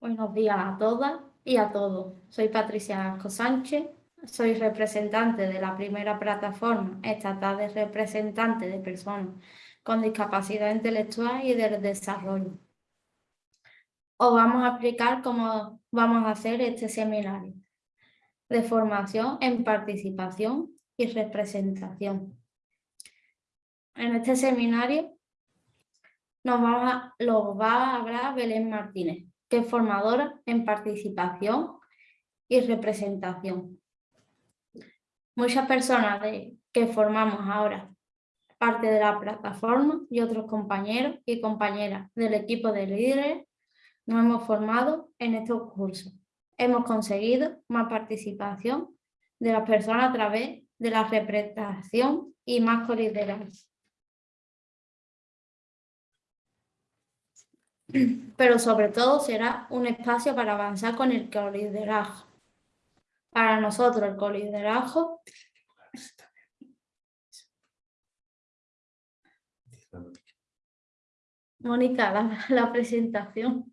Buenos días a todas y a todos. Soy Patricia Asco Sánchez, soy representante de la primera plataforma estatal de representantes de personas con discapacidad intelectual y del desarrollo. Os vamos a explicar cómo vamos a hacer este seminario de formación en participación y representación. En este seminario nos vamos lo va a hablar Belén Martínez, que es formadora en participación y representación. Muchas personas que formamos ahora parte de la plataforma y otros compañeros y compañeras del equipo de líderes nos hemos formado en estos cursos. Hemos conseguido más participación de las personas a través de la representación y más colideranza. Pero sobre todo será un espacio para avanzar con el coliderazgo. Para nosotros el coliderazgo Mónica, la, la presentación.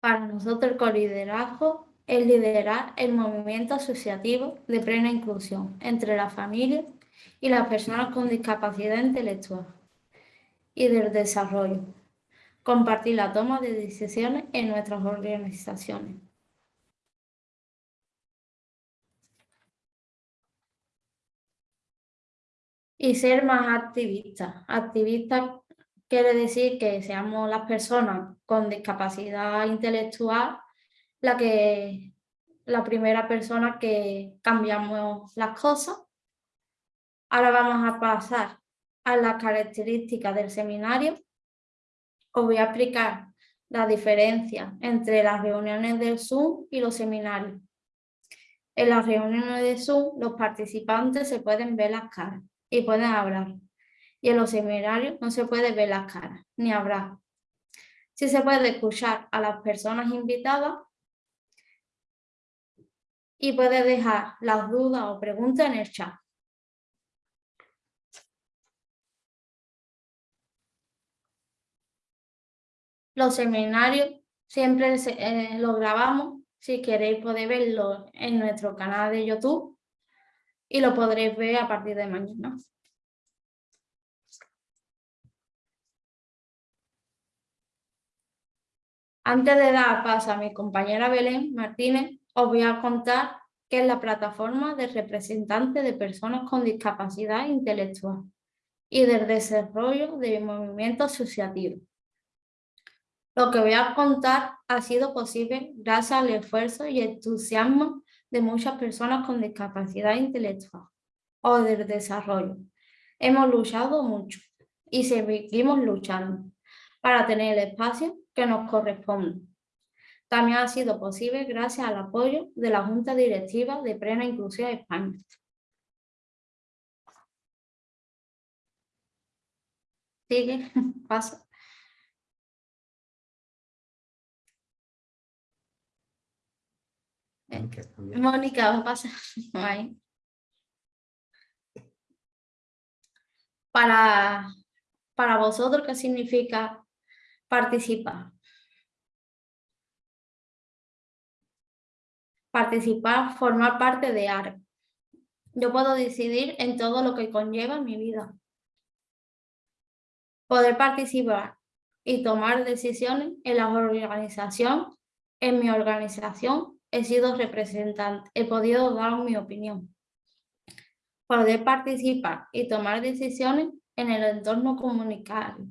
Para nosotros el coliderazgo es liderar el movimiento asociativo de plena inclusión entre las familias y las personas con discapacidad intelectual y del desarrollo. Compartir la toma de decisiones en nuestras organizaciones. Y ser más activistas. Activistas quiere decir que seamos las personas con discapacidad intelectual la, que, la primera persona que cambiamos las cosas. Ahora vamos a pasar a las características del seminario. Os voy a explicar la diferencia entre las reuniones de Zoom y los seminarios. En las reuniones de Zoom los participantes se pueden ver las caras y pueden hablar y en los seminarios no se puede ver las caras, ni habrá. Sí se puede escuchar a las personas invitadas y puede dejar las dudas o preguntas en el chat. Los seminarios siempre eh, los grabamos. Si queréis podéis verlo en nuestro canal de YouTube y lo podréis ver a partir de mañana. Antes de dar paso a mi compañera Belén Martínez, os voy a contar qué es la plataforma de representantes de personas con discapacidad intelectual y del desarrollo de movimiento asociativo. Lo que voy a contar ha sido posible gracias al esfuerzo y entusiasmo de muchas personas con discapacidad intelectual o del desarrollo. Hemos luchado mucho y seguimos luchando para tener el espacio que nos corresponde. También ha sido posible gracias al apoyo de la Junta Directiva de Plena Inclusión España. Sigue, pasa. Mónica, va a pasar. Para, para vosotros, ¿qué significa Participar. Participar, formar parte de ARP. Yo puedo decidir en todo lo que conlleva mi vida. Poder participar y tomar decisiones en la organización. En mi organización he sido representante, he podido dar mi opinión. Poder participar y tomar decisiones en el entorno comunitario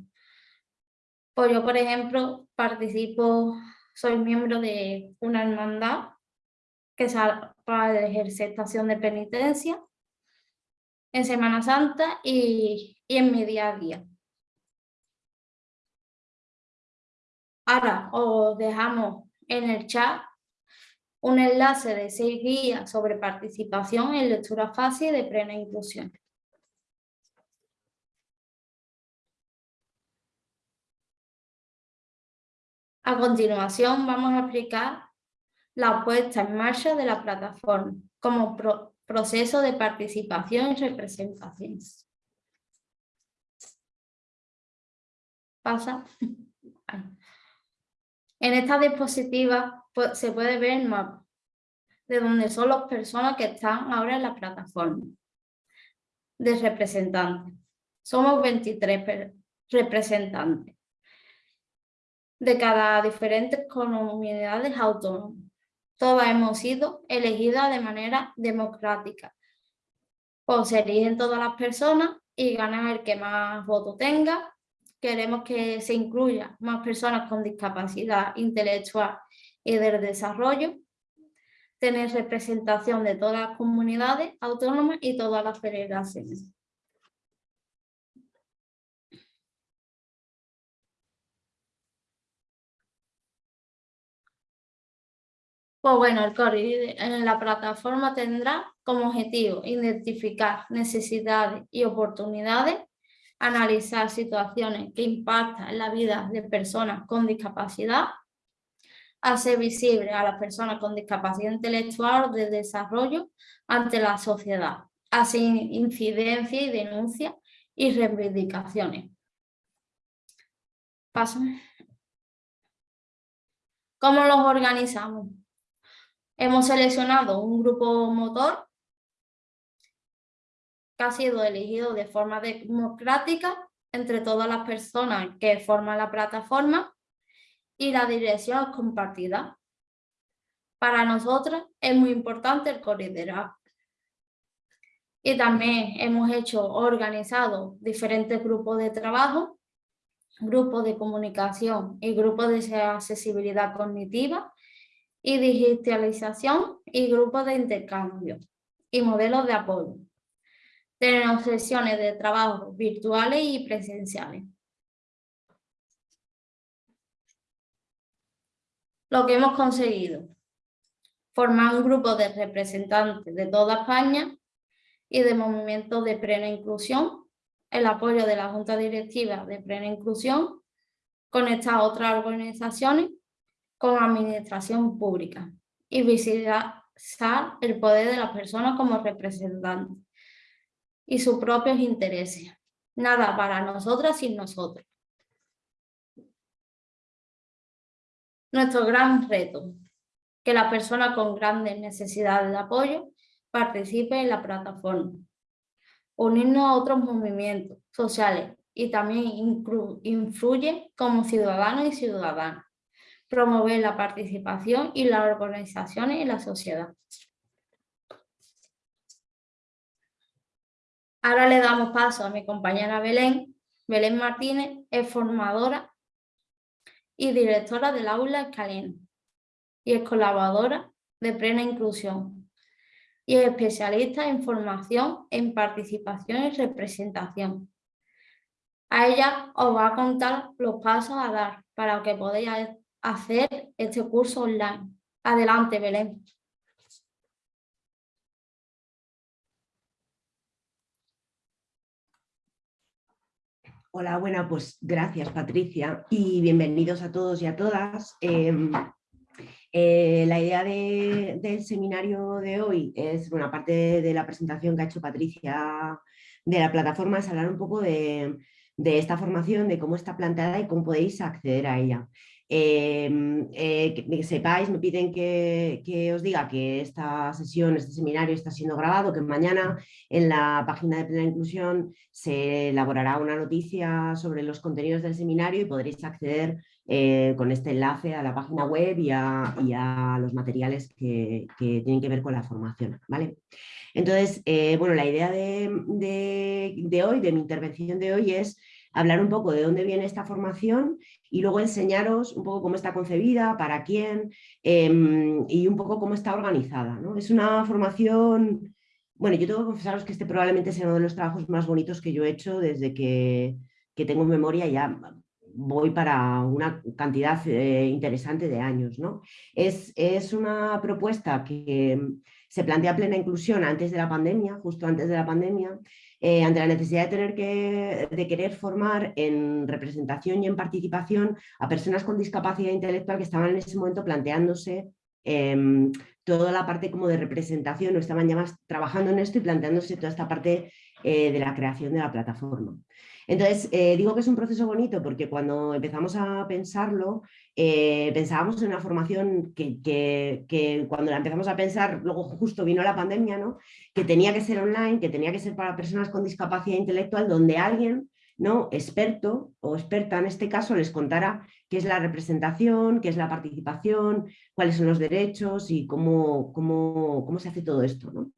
pues yo, por ejemplo, participo, soy miembro de una hermandad que se para ejercer estación de penitencia en Semana Santa y, y en mi día a día. Ahora os dejamos en el chat un enlace de seis guías sobre participación en lectura fácil de plena inclusión. A continuación vamos a explicar la puesta en marcha de la plataforma como proceso de participación y representación. Pasa. En esta diapositiva pues, se puede ver el mapa de donde son las personas que están ahora en la plataforma de representantes. Somos 23 representantes de cada diferentes comunidades autónomas. Todas hemos sido elegidas de manera democrática. Pues se eligen todas las personas y gana el que más votos tenga. Queremos que se incluya más personas con discapacidad intelectual y del desarrollo. Tener representación de todas las comunidades autónomas y todas las federaciones. Pues bueno, el core en la plataforma tendrá como objetivo identificar necesidades y oportunidades, analizar situaciones que impactan en la vida de personas con discapacidad, hacer visible a las personas con discapacidad intelectual de desarrollo ante la sociedad, hacer incidencia y denuncia y reivindicaciones. Paso. ¿Cómo los organizamos? Hemos seleccionado un grupo motor que ha sido elegido de forma democrática entre todas las personas que forman la plataforma y la dirección es compartida. Para nosotros es muy importante el corredor. Y también hemos hecho, organizado diferentes grupos de trabajo, grupos de comunicación y grupos de accesibilidad cognitiva y digitalización y grupos de intercambio y modelos de apoyo. Tenemos sesiones de trabajo virtuales y presenciales. Lo que hemos conseguido, formar un grupo de representantes de toda España y de movimientos de plena inclusión, el apoyo de la Junta Directiva de Plena Inclusión, conectar a otras organizaciones con administración pública y visibilizar el poder de las personas como representantes y sus propios intereses. Nada para nosotras sin nosotros. Nuestro gran reto, que la persona con grandes necesidades de apoyo participe en la plataforma. Unirnos a otros movimientos sociales y también influye como ciudadanos y ciudadanas promover la participación y las organizaciones en la sociedad. Ahora le damos paso a mi compañera Belén. Belén Martínez es formadora y directora del aula Escalena y es colaboradora de Plena Inclusión y es especialista en formación en participación y representación. A ella os va a contar los pasos a dar para que podáis hacer este curso online. Adelante, Belén. Hola, bueno, pues gracias Patricia y bienvenidos a todos y a todas. Em, eh, la idea del seminario de hoy es, bueno, aparte de la presentación que ha hecho Patricia de la plataforma, es hablar un poco de, de esta formación, de cómo está planteada y cómo podéis acceder a ella. Em, eh, que, sepáis, me piden que, os diga que esta sesión, este seminario está siendo grabado, que mañana en la página de Plena Inclusión se elaborará una noticia sobre los contenidos del seminario y podréis acceder eh, con este enlace a la página web y a, los materiales que, tienen que ver con la formación. ¿vale? Entonces, eh, bueno, la idea de, de hoy, de mi intervención de hoy es hablar un poco de dónde viene esta formación y luego enseñaros un poco cómo está concebida, para quién em, y un poco cómo está organizada. ¿no? Es una formación, bueno, yo tengo que confesaros que este probablemente sea uno de los trabajos más bonitos que yo he hecho desde que, tengo memoria ya voy para una cantidad eh, interesante de años. ¿no? Es, es una propuesta que se plantea plena inclusión antes de la pandemia, justo antes de la pandemia, eh, ante la necesidad de, tener que, de querer formar en representación y en participación a personas con discapacidad intelectual que estaban en ese momento planteándose em, toda la parte como de representación, o estaban ya más trabajando en esto y planteándose toda esta parte eh, de la creación de la plataforma. Entonces, eh, digo que es un proceso bonito porque cuando empezamos a pensarlo, eh, pensábamos en una formación que, cuando la empezamos a pensar, luego justo vino la pandemia, ¿no? que tenía que ser online, que tenía que ser para personas con discapacidad intelectual, donde alguien ¿no? experto o experta en este caso les contara qué es la representación, qué es la participación, cuáles son los derechos y cómo, cómo, cómo se hace todo esto. ¿no?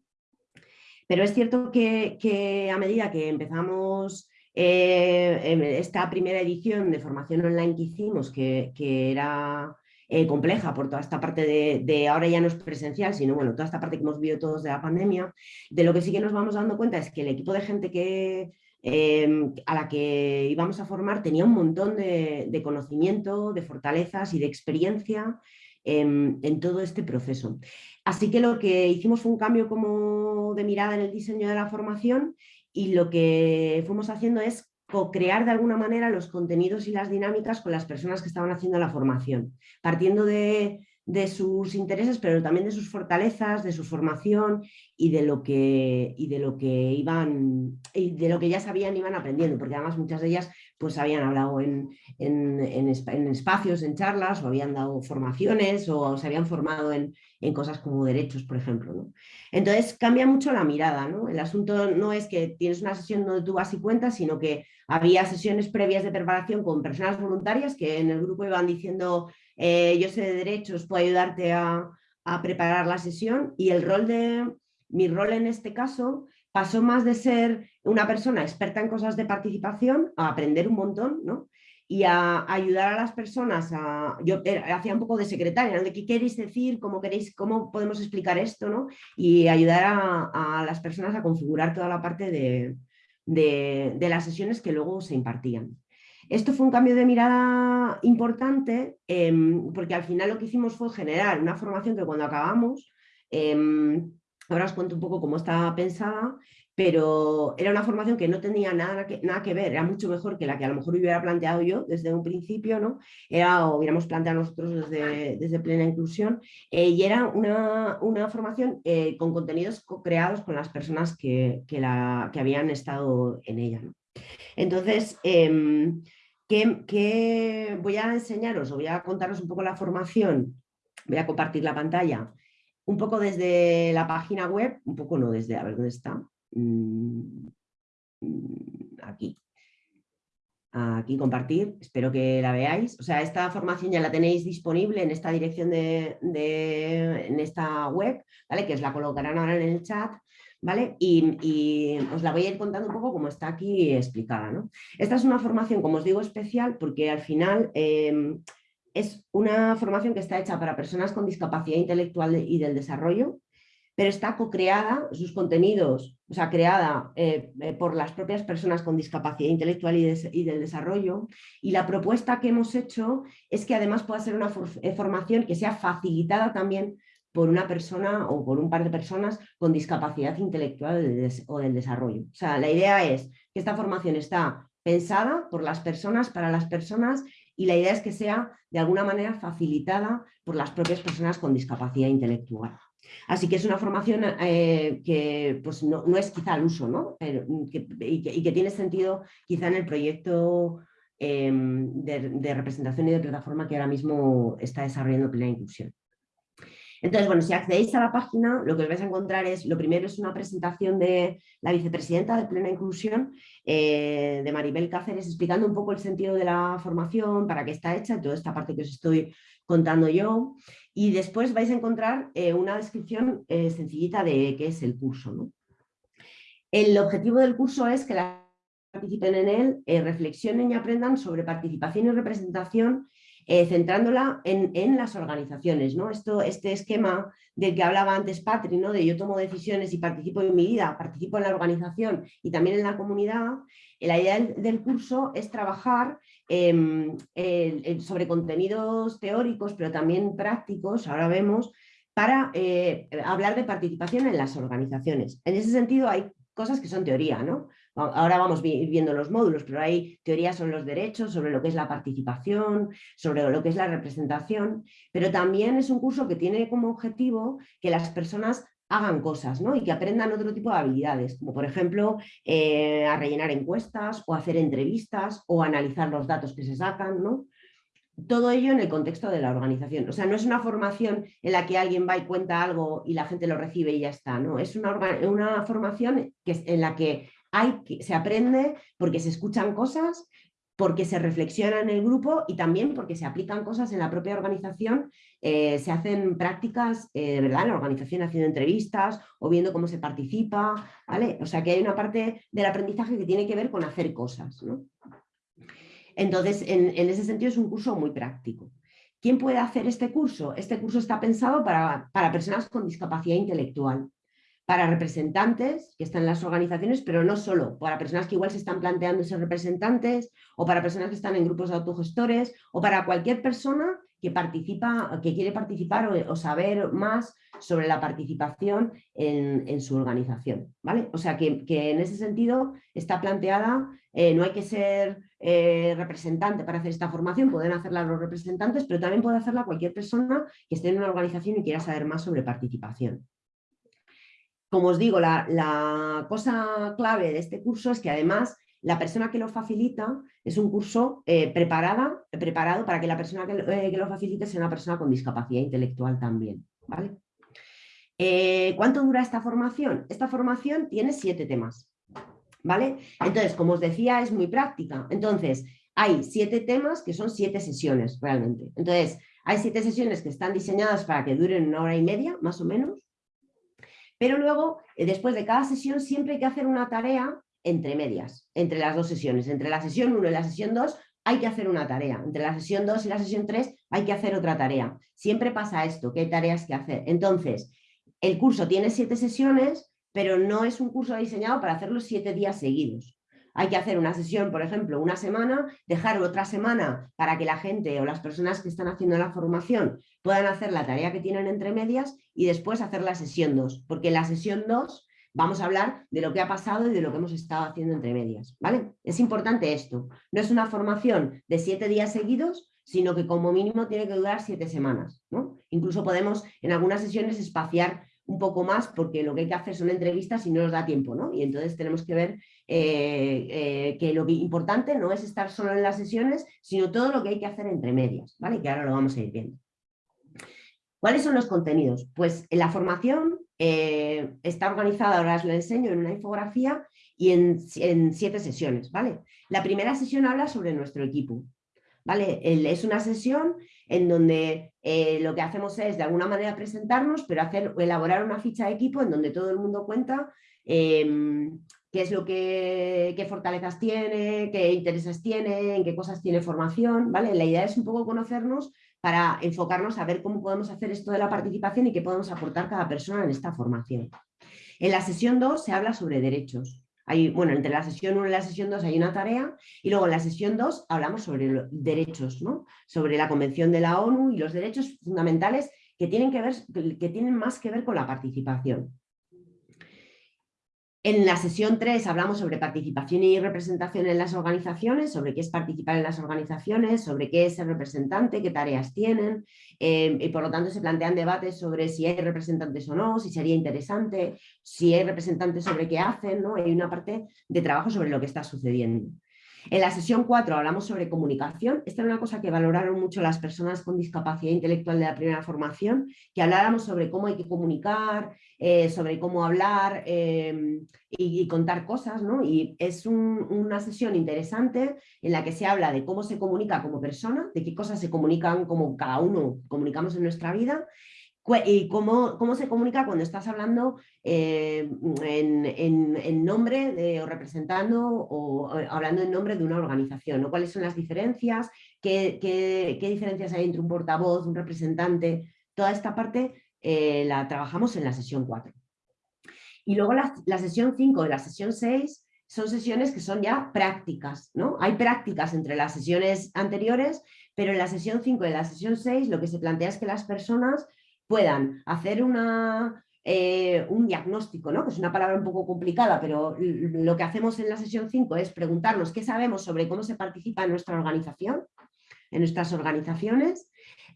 Pero es cierto que, a medida que empezamos eh, esta primera edición de formación online que hicimos, que, era eh, compleja por toda esta parte de, ahora ya no es presencial, sino bueno, toda esta parte que hemos vivido todos de la pandemia, de lo que sí que nos vamos dando cuenta es que el equipo de gente que, em, a la que íbamos a formar tenía un montón de, conocimiento, de fortalezas y de experiencia en todo este proceso. Así que lo que hicimos fue un cambio como de mirada en el diseño de la formación y lo que fuimos haciendo es co-crear de alguna manera los contenidos y las dinámicas con las personas que estaban haciendo la formación, partiendo de, de sus intereses, pero también de sus fortalezas, de su formación y de lo que, y de lo que iban, y de lo que ya sabían iban aprendiendo, porque además muchas de ellas pues habían hablado en, en, espacios, en charlas, o habían dado formaciones, o se habían formado en, cosas como derechos, por ejemplo. Entonces cambia mucho la mirada, ¿no? El asunto no es que tienes una sesión donde tú vas y cuentas, sino que había sesiones previas de preparación con personas voluntarias que en el grupo iban diciendo eh, yo sé de derechos, puedo ayudarte a, preparar la sesión y el rol de, mi rol en este caso pasó más de ser una persona experta en cosas de participación a aprender un montón, ¿no? y a, ayudar a las personas a... Yo hacía un poco de secretaria, de qué queréis decir, cómo, queréis, cómo podemos explicar esto, ¿no? y ayudar a, las personas a configurar toda la parte de, de, las sesiones que luego se impartían. Esto fue un cambio de mirada importante em, porque al final lo que hicimos fue generar una formación que cuando acabamos, em, ahora os cuento un poco cómo estaba pensada, pero era una formación que no tenía nada que, nada que ver, era mucho mejor que la que a lo mejor hubiera planteado yo desde un principio, ¿no? Era, o hubiéramos planteado nosotros desde, desde plena inclusión, eh, y era una, una formación eh, con contenidos creados con las personas que, que, la, que habían estado en ella. Entonces, em, ¿Qué, voy a enseñaros o voy a contaros un poco la formación? Voy a compartir la pantalla un poco desde la página web, un poco no desde, a ver dónde está. Mm, mm, aquí. Aquí compartir, espero que la veáis. O sea, esta formación ya la tenéis disponible en esta dirección de, en esta web, ¿vale? Que os la colocarán ahora en el chat. ¿vale? Y, os la voy a ir contando un poco como está aquí explicada. ¿no? Esta es una formación, como os digo, especial porque al final em, es una formación que está hecha para personas con discapacidad intelectual y del desarrollo, pero está co-creada, sus contenidos, o sea, creada eh, eh, por las propias personas con discapacidad intelectual y, del desarrollo. Y la propuesta que hemos hecho es que además pueda ser una eh, formación que sea facilitada también por una persona o por un par de personas con discapacidad intelectual o del desarrollo. O sea, la idea es que esta formación está pensada por las personas, para las personas, y la idea es que sea de alguna manera facilitada por las propias personas con discapacidad intelectual. Así que es una formación eh, que pues no, es quizá al uso, ¿no? y, que, tiene sentido quizá en el proyecto em, de, de, representación y de plataforma que ahora mismo está desarrollando Plena Inclusión. Entonces, bueno, si accedéis a la página, lo que os vais a encontrar es, lo primero es una presentación de la vicepresidenta de Plena Inclusión, eh, de Maribel Cáceres, explicando un poco el sentido de la formación, para qué está hecha, toda esta parte que os estoy contando yo. Y después vais a encontrar eh, una descripción eh, sencillita de qué es el curso. El objetivo del curso es que las participen en él, reflexionen y aprendan sobre participación y representación eh, centrándola en, las organizaciones. ¿no? Esto, este esquema del que hablaba antes Patri, ¿no? de yo tomo decisiones y participo en mi vida, participo en la organización y también en la comunidad, eh, la idea del, curso es trabajar em, sobre contenidos teóricos, pero también prácticos, ahora vemos, para eh, hablar de participación en las organizaciones. En ese sentido hay cosas que son teoría, ¿no? Ahora vamos viendo los módulos, pero hay teorías sobre los derechos, sobre lo que es la participación, sobre lo que es la representación, pero también es un curso que tiene como objetivo que las personas hagan cosas ¿no? y que aprendan otro tipo de habilidades, como por ejemplo eh, a rellenar encuestas o hacer entrevistas o analizar los datos que se sacan. ¿no? Todo ello en el contexto de la organización. O sea, no es una formación en la que alguien va y cuenta algo y la gente lo recibe y ya está. ¿no? Es una, una formación que, en la que, hay, se aprende porque se escuchan cosas, porque se reflexiona en el grupo y también porque se aplican cosas en la propia organización, eh, se hacen prácticas eh, verdad en la organización haciendo entrevistas o viendo cómo se participa, ¿vale? O sea que hay una parte del aprendizaje que tiene que ver con hacer cosas, ¿no? Entonces, en, ese sentido es un curso muy práctico. ¿Quién puede hacer este curso? Este curso está pensado para, para personas con discapacidad intelectual para representantes que están en las organizaciones, pero no solo, para personas que igual se están planteando ser representantes o para personas que están en grupos de autogestores o para cualquier persona que participa, que quiere participar o, saber más sobre la participación en, su organización. ¿vale? O sea que, en ese sentido está planteada, eh, no hay que ser eh, representante para hacer esta formación, pueden hacerla los representantes, pero también puede hacerla cualquier persona que esté en una organización y quiera saber más sobre participación. Como os digo, la, cosa clave de este curso es que además la persona que lo facilita es un curso eh, preparada, preparado para que la persona eh, que, lo facilite sea una persona con discapacidad intelectual también. ¿vale? Eh, ¿Cuánto dura esta formación? Esta formación tiene siete temas. ¿vale? Entonces, como os decía, es muy práctica. Entonces, hay siete temas que son siete sesiones realmente. Entonces, hay siete sesiones que están diseñadas para que duren una hora y media, más o menos. Pero luego, eh, después de cada sesión, siempre hay que hacer una tarea entre medias, entre las dos sesiones. Entre la sesión 1 y la sesión 2 hay que hacer una tarea. Entre la sesión 2 y la sesión 3 hay que hacer otra tarea. Siempre pasa esto, que hay tareas que hacer. Entonces, el curso tiene siete sesiones, pero no es un curso diseñado para hacerlo siete días seguidos hay que hacer una sesión, por ejemplo, una semana, dejar otra semana para que la gente o las personas que están haciendo la formación puedan hacer la tarea que tienen entre medias y después hacer la sesión 2, porque en la sesión 2 vamos a hablar de lo que ha pasado y de lo que hemos estado haciendo entre medias. ¿vale? Es importante esto, no es una formación de siete días seguidos, sino que como mínimo tiene que durar siete semanas. ¿no? Incluso podemos en algunas sesiones espaciar un poco más porque lo que hay que hacer son entrevistas y no nos da tiempo, ¿no? Y entonces tenemos que ver eh, eh, que lo importante no es estar solo en las sesiones, sino todo lo que hay que hacer entre medias, ¿vale? Que ahora lo vamos a ir viendo. ¿Cuáles son los contenidos? Pues la formación eh, está organizada, ahora os lo enseño, en una infografía y en, siete sesiones, ¿vale? La primera sesión habla sobre nuestro equipo, ¿vale? Es una sesión en donde eh, lo que hacemos es de alguna manera presentarnos, pero hacer, elaborar una ficha de equipo en donde todo el mundo cuenta em, qué es lo que, qué fortalezas tiene, qué intereses tiene, en qué cosas tiene formación, ¿vale? La idea es un poco conocernos para enfocarnos a ver cómo podemos hacer esto de la participación y qué podemos aportar cada persona en esta formación. En la sesión 2 se habla sobre derechos, bueno, entre la sesión 1 y la sesión 2 hay una tarea y luego en la sesión 2 hablamos sobre los derechos, ¿no? sobre la Convención de la ONU y los derechos fundamentales que tienen, que ver, que tienen más que ver con la participación. En la sesión 3 hablamos sobre participación y representación en las organizaciones, sobre qué es participar en las organizaciones, sobre qué es ser representante, qué tareas tienen, eh, y por lo tanto se plantean debates sobre si hay representantes o no, si sería interesante, si hay representantes sobre qué hacen, ¿no? hay una parte de trabajo sobre lo que está sucediendo. En la sesión 4 hablamos sobre comunicación. Esta es una cosa que valoraron mucho las personas con discapacidad intelectual de la primera formación, que habláramos sobre cómo hay que comunicar, eh, sobre cómo hablar em, y, contar cosas. ¿no? Y es una sesión interesante en la que se habla de cómo se comunica como persona, de qué cosas se comunican como cada uno comunicamos en nuestra vida y cómo, cómo, se comunica cuando estás hablando eh, en, nombre de, o representando o, hablando en nombre de una organización, cuáles son las diferencias, qué, qué, diferencias hay entre un portavoz, un representante, toda esta parte eh, la trabajamos en la sesión 4. Y luego la, la sesión 5 y la sesión 6 son sesiones que son ya prácticas, ¿no? Hay prácticas entre las sesiones anteriores, pero en la sesión 5 y la sesión 6 lo que se plantea es que las personas puedan hacer una, eh, un diagnóstico, ¿no? que es una palabra un poco complicada, pero lo que hacemos en la sesión 5 es preguntarnos qué sabemos sobre cómo se participa en nuestra organización, en nuestras organizaciones,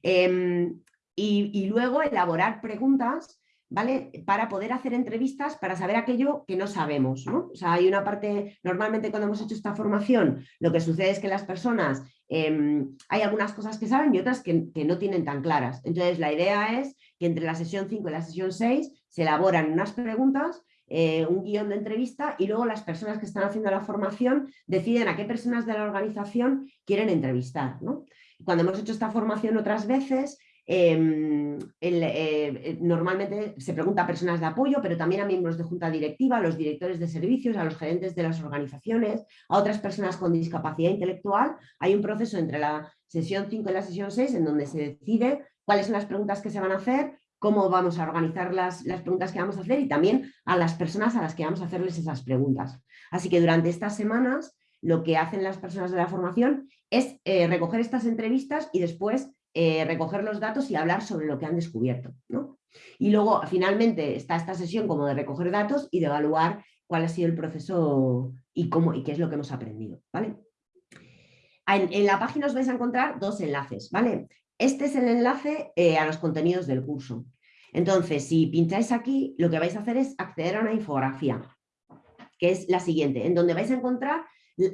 em, y, luego elaborar preguntas ¿vale? Para poder hacer entrevistas para saber aquello que no sabemos, ¿no? O sea, hay una parte, normalmente cuando hemos hecho esta formación, lo que sucede es que las personas, em, hay algunas cosas que saben y otras que, no tienen tan claras. Entonces, la idea es que entre la sesión 5 y la sesión 6 se elaboran unas preguntas eh, un guion de entrevista y luego las personas que están haciendo la formación deciden a qué personas de la organización quieren entrevistar. Cuando hemos hecho esta formación otras veces, em, eh, normalmente se pregunta a personas de apoyo, pero también a miembros de junta directiva, a los directores de servicios, a los gerentes de las organizaciones, a otras personas con discapacidad intelectual. Hay un proceso entre la sesión 5 y la sesión 6 en donde se decide cuáles son las preguntas que se van a hacer, cómo vamos a organizar las, preguntas que vamos a hacer y también a las personas a las que vamos a hacerles esas preguntas. Así que durante estas semanas lo que hacen las personas de la formación es eh, recoger estas entrevistas y después eh, recoger los datos y hablar sobre lo que han descubierto. Y luego finalmente está esta sesión como de recoger datos y de evaluar cuál ha sido el proceso y, cómo, y qué es lo que hemos aprendido. ¿vale? En, en, la página os vais a encontrar dos enlaces. ¿vale? Este es el enlace eh, a los contenidos del curso. Entonces, si pincháis aquí, lo que vais a hacer es acceder a una infografía, que es la siguiente, en donde vais a encontrar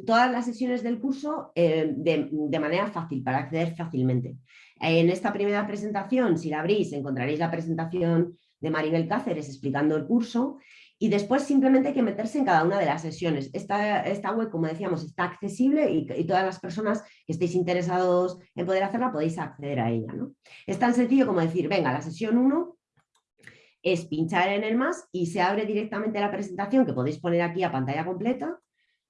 todas las sesiones del curso eh, de, manera fácil, para acceder fácilmente. En esta primera presentación, si la abrís, encontraréis la presentación de Maribel Cáceres explicando el curso y después simplemente hay que meterse en cada una de las sesiones. Esta, esta web, como decíamos, está accesible y, todas las personas que estéis interesados en poder hacerla podéis acceder a ella. ¿no? Es tan sencillo como decir, venga, la sesión 1 es pinchar en el más y se abre directamente la presentación que podéis poner aquí a pantalla completa,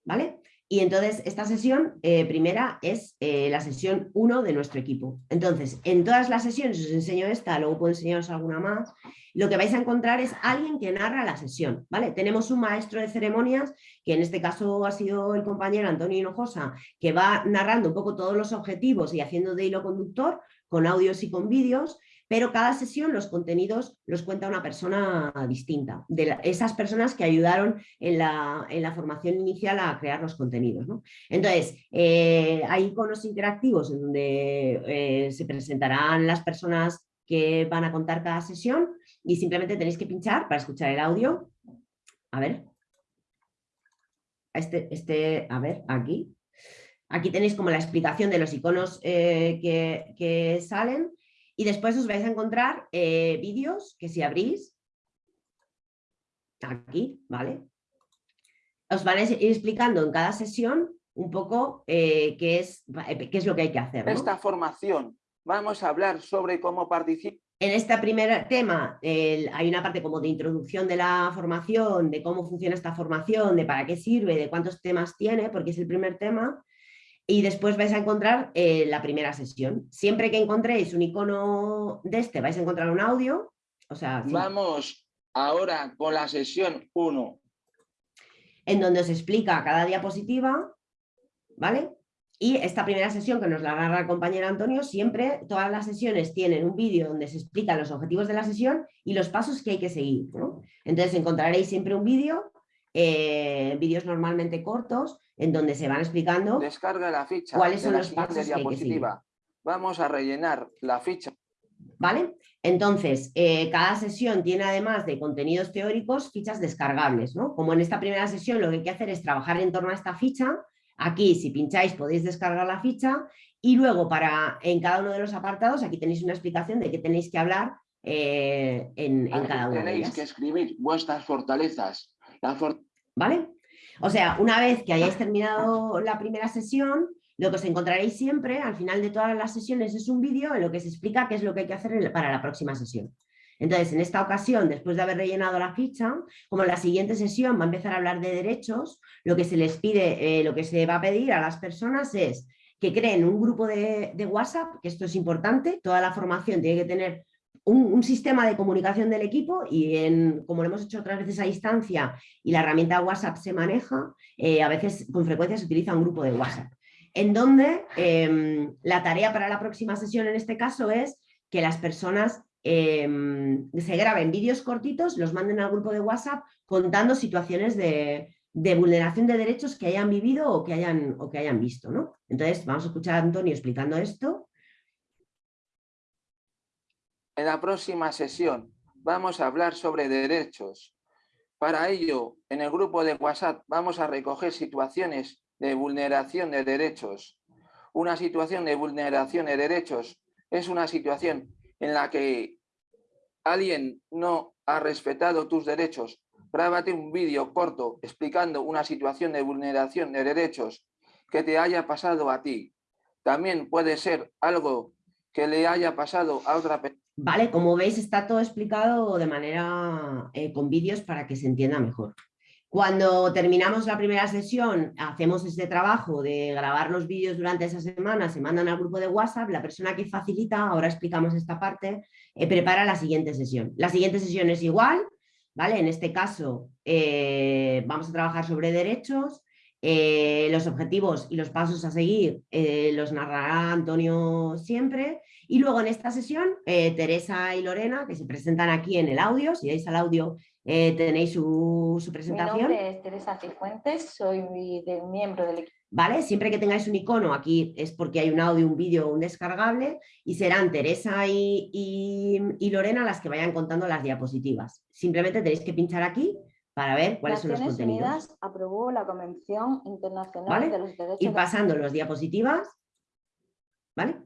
¿vale? Y entonces esta sesión eh, primera es eh, la sesión 1 de nuestro equipo. Entonces, en todas las sesiones os enseño esta, luego puedo enseñaros alguna más. Lo que vais a encontrar es alguien que narra la sesión. ¿vale? Tenemos un maestro de ceremonias, que en este caso ha sido el compañero Antonio Hinojosa, que va narrando un poco todos los objetivos y haciendo de hilo conductor con audios y con vídeos pero cada sesión los contenidos los cuenta una persona distinta, de esas personas que ayudaron en la, formación inicial a crear los contenidos. Entonces, eh, hay iconos interactivos en donde eh, se presentarán las personas que van a contar cada sesión y simplemente tenéis que pinchar para escuchar el audio. A ver. Este, este, a ver, aquí. Aquí tenéis como la explicación de los iconos eh, que, que salen y después os vais a encontrar eh, vídeos que si abrís, aquí, ¿vale? Os van a ir explicando en cada sesión un poco eh, qué, es, qué es lo que hay que hacer. Esta formación, vamos a hablar sobre cómo participar. En este primer tema hay una parte como de introducción de la formación, de cómo funciona esta formación, de para qué sirve, de cuántos temas tiene, porque es el primer tema y después vais a encontrar eh, la primera sesión. Siempre que encontréis un icono de este vais a encontrar un audio. O sea, Vamos ahora con la sesión 1. En donde os explica cada diapositiva, ¿vale? Y esta primera sesión que nos la agarra el compañero Antonio, siempre todas las sesiones tienen un vídeo donde se explican los objetivos de la sesión y los pasos que hay que seguir. Entonces encontraréis siempre un vídeo, eh, vídeos normalmente cortos, en donde se van explicando Descarga la ficha cuáles son los pasos diapositiva. Vamos a rellenar la ficha. ¿Vale? Entonces, eh, cada sesión tiene además de contenidos teóricos fichas descargables, ¿no? Como en esta primera sesión lo que hay que hacer es trabajar en torno a esta ficha, aquí si pincháis podéis descargar la ficha y luego para en cada uno de los apartados aquí tenéis una explicación de qué tenéis que hablar eh, en, cada uno de ellas. Tenéis que escribir vuestras fortalezas. ¿Vale? O sea, una vez que hayáis terminado la primera sesión, lo que os encontraréis siempre al final de todas las sesiones es un vídeo en lo que se explica qué es lo que hay que hacer para la próxima sesión. Entonces, en esta ocasión, después de haber rellenado la ficha, como en la siguiente sesión va a empezar a hablar de derechos, lo que se les pide, eh, lo que se va a pedir a las personas es que creen un grupo de, de WhatsApp, que esto es importante, toda la formación tiene que tener un, sistema de comunicación del equipo y en, como lo hemos hecho otras veces a distancia y la herramienta WhatsApp se maneja, eh, a veces con frecuencia se utiliza un grupo de WhatsApp, en donde em, la tarea para la próxima sesión en este caso es que las personas em, se graben vídeos cortitos, los manden al grupo de WhatsApp contando situaciones de, vulneración de derechos que hayan vivido o que hayan, o que hayan visto. ¿no? Entonces, vamos a escuchar a Antonio explicando esto. En la próxima sesión vamos a hablar sobre derechos. Para ello, en el grupo de WhatsApp vamos a recoger situaciones de vulneración de derechos. Una situación de vulneración de derechos es una situación en la que alguien no ha respetado tus derechos. Grábate un vídeo corto explicando una situación de vulneración de derechos que te haya pasado a ti. También puede ser algo que le haya pasado a otra persona Vale, como veis está todo explicado de manera eh, con vídeos para que se entienda mejor. Cuando terminamos la primera sesión, hacemos este trabajo de grabar los vídeos durante esa semana, se mandan al grupo de WhatsApp, la persona que facilita, ahora explicamos esta parte, eh, prepara la siguiente sesión. La siguiente sesión es igual, ¿vale? En este caso eh, vamos a trabajar sobre derechos, los objetivos y los pasos a seguir los narrará Antonio siempre y luego en esta sesión, eh, Teresa y Lorena, que se presentan aquí en el audio, si dais al audio eh, tenéis su, presentación. Mi nombre es Teresa Cifuentes, soy miembro del equipo. ¿Vale? Siempre que tengáis un icono aquí es porque hay un audio, un vídeo un descargable y serán Teresa y, Lorena las que vayan contando las diapositivas. Simplemente tenéis que pinchar aquí para ver cuáles son los contenidos. Unidas aprobó la Convención Internacional de los Derechos... Ir pasando las diapositivas, ¿vale?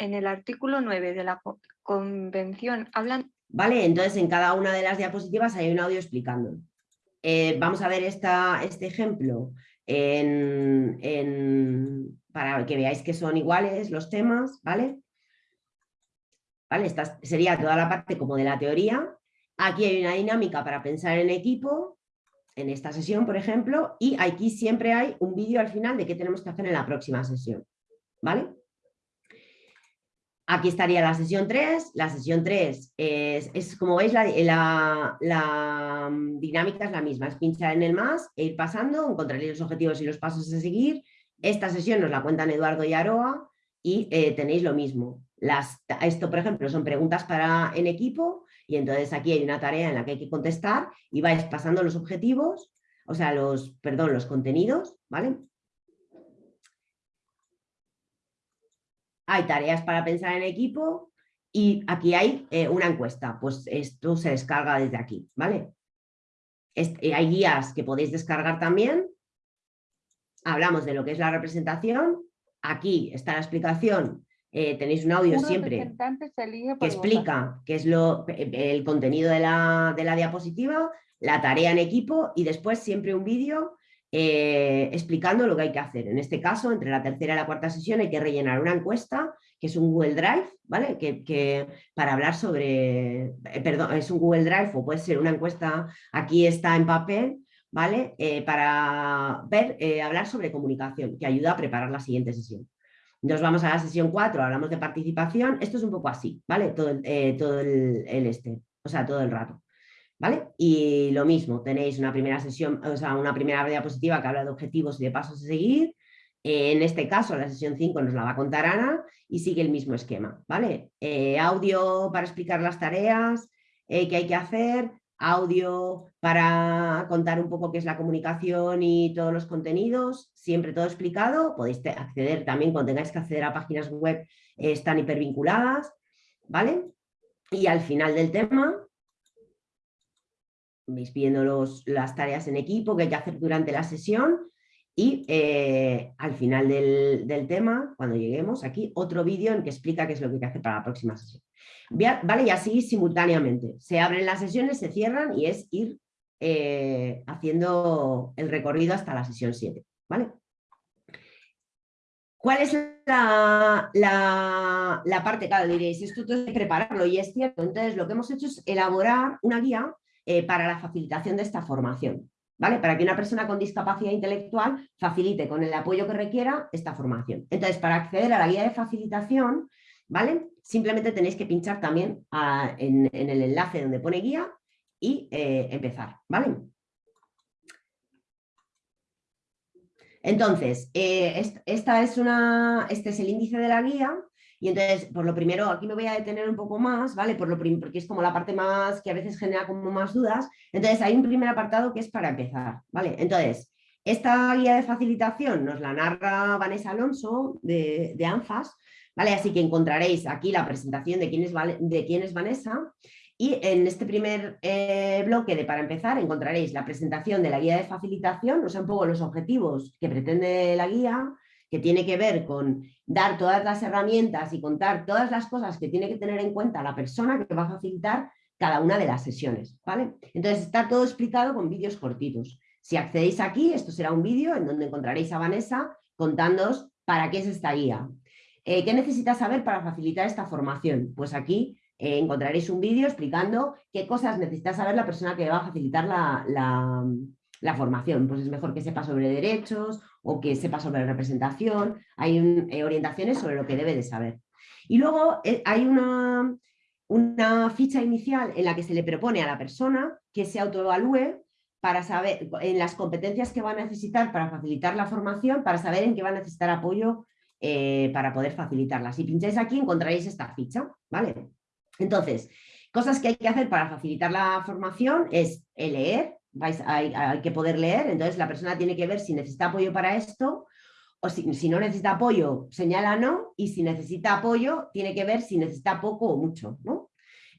en el artículo 9 de la convención hablan... Vale, entonces en cada una de las diapositivas hay un audio explicando. Eh, vamos a ver esta, este ejemplo para que veáis que son iguales los temas, ¿vale? Esta sería toda la parte como de la teoría. Aquí hay una dinámica para pensar en equipo, en esta sesión, por ejemplo, y aquí siempre hay un vídeo al final de qué tenemos que hacer en la próxima sesión, ¿vale? Aquí estaría la sesión 3. La sesión 3 es, como veis, la, mm, dinámica es la misma. Es pinchar en el más e ir pasando, encontraréis los objetivos y los pasos a seguir. Esta sesión nos la cuentan Eduardo y Aroa y eh, tenéis lo mismo. Esto, por ejemplo, son preguntas para en equipo y entonces aquí hay una tarea en la que hay que contestar y vais pasando los objetivos, o sea, los, perdón, los contenidos, ¿vale? hay tareas para pensar en equipo y aquí hay eh, una encuesta, pues esto se descarga desde aquí, ¿vale? Eh, hay guías que podéis descargar también, hablamos de lo que es la representación, aquí está la explicación, eh, tenéis un audio siempre que explica qué es lo, el contenido de la, de la diapositiva, la tarea en equipo y después siempre un vídeo eh, explicando lo que hay que hacer. En este caso, entre la tercera y la cuarta sesión hay que rellenar una encuesta, que es un Google Drive, ¿vale? Que, para hablar sobre, eh, perdón, es un Google Drive o puede ser una encuesta, aquí está en papel, ¿vale? Eh, para ver, hablar sobre comunicación, que ayuda a preparar la siguiente sesión. Nos vamos a la sesión 4, hablamos de participación, esto es un poco así, ¿vale? Todo, todo el, el este, o sea, todo el rato. ¿Vale? Y lo mismo, tenéis una primera sesión, o sea, una primera diapositiva que habla de objetivos y de pasos a seguir. En este caso, la sesión 5 nos la va a contar Ana y sigue el mismo esquema, ¿vale? Eh, audio para explicar las tareas eh, que hay que hacer, audio para contar un poco qué es la comunicación y todos los contenidos, siempre todo explicado, podéis acceder también cuando tengáis que acceder a páginas web, eh, están hipervinculadas, ¿vale? Y al final del tema vais viendo los, las tareas en equipo que hay que hacer durante la sesión y eh, al final del, tema, cuando lleguemos aquí, otro vídeo en que explica qué es lo que hay que hacer para la próxima sesión. Vale, y así simultáneamente. Se abren las sesiones, se cierran y es ir eh, haciendo el recorrido hasta la sesión 7. ¿vale? ¿Cuál es la, la, la parte? Claro, diréis, esto hay que prepararlo y es cierto. Entonces, lo que hemos hecho es elaborar una guía eh, para la facilitación de esta formación. ¿Vale? Para que una persona con discapacidad intelectual facilite con el apoyo que requiera esta formación. Entonces, para acceder a la guía de facilitación, ¿vale? Simplemente tenéis que pinchar también en, el enlace donde pone guía y eh, empezar, ¿vale? Entonces, eh, esta es una, este es el índice de la guía Y entonces, por lo primero, aquí me voy a detener un poco más, ¿vale? Por lo porque es como la parte más que a veces genera como más dudas. Entonces, hay un primer apartado que es para empezar, ¿vale? Entonces, esta guía de facilitación nos la narra Vanessa Alonso de, ANFAS, ¿vale? Así que encontraréis aquí la presentación de quién es, de quién es Vanessa y en este primer eh, bloque de para empezar encontraréis la presentación de la guía de facilitación, o sea, un poco los objetivos que pretende la guía, que tiene que ver con dar todas las herramientas y contar todas las cosas que tiene que tener en cuenta la persona que va a facilitar cada una de las sesiones. ¿vale? Entonces está todo explicado con vídeos cortitos. Si accedéis aquí, esto será un vídeo en donde encontraréis a Vanessa contándoos para qué es esta guía. Eh, ¿Qué necesitas saber para facilitar esta formación? Pues aquí eh, encontraréis un vídeo explicando qué cosas necesita saber la persona que va a facilitar la, la formación. Pues es mejor que sepa sobre derechos o que sepa sobre representación. Hay eh, orientaciones sobre lo que debe de saber. Y luego eh, hay una, una ficha inicial en la que se le propone a la persona que se autoevalúe para saber en las competencias que va a necesitar para facilitar la formación, para saber en qué va a necesitar apoyo eh, para poder facilitarla. Si pincháis aquí encontraréis esta ficha, ¿vale? Entonces, cosas que hay que hacer para facilitar la formación es leer, hay, que poder leer, entonces la persona tiene que ver si necesita apoyo para esto o si, no necesita apoyo, señala no, y si necesita apoyo, tiene que ver si necesita poco o mucho. ¿no?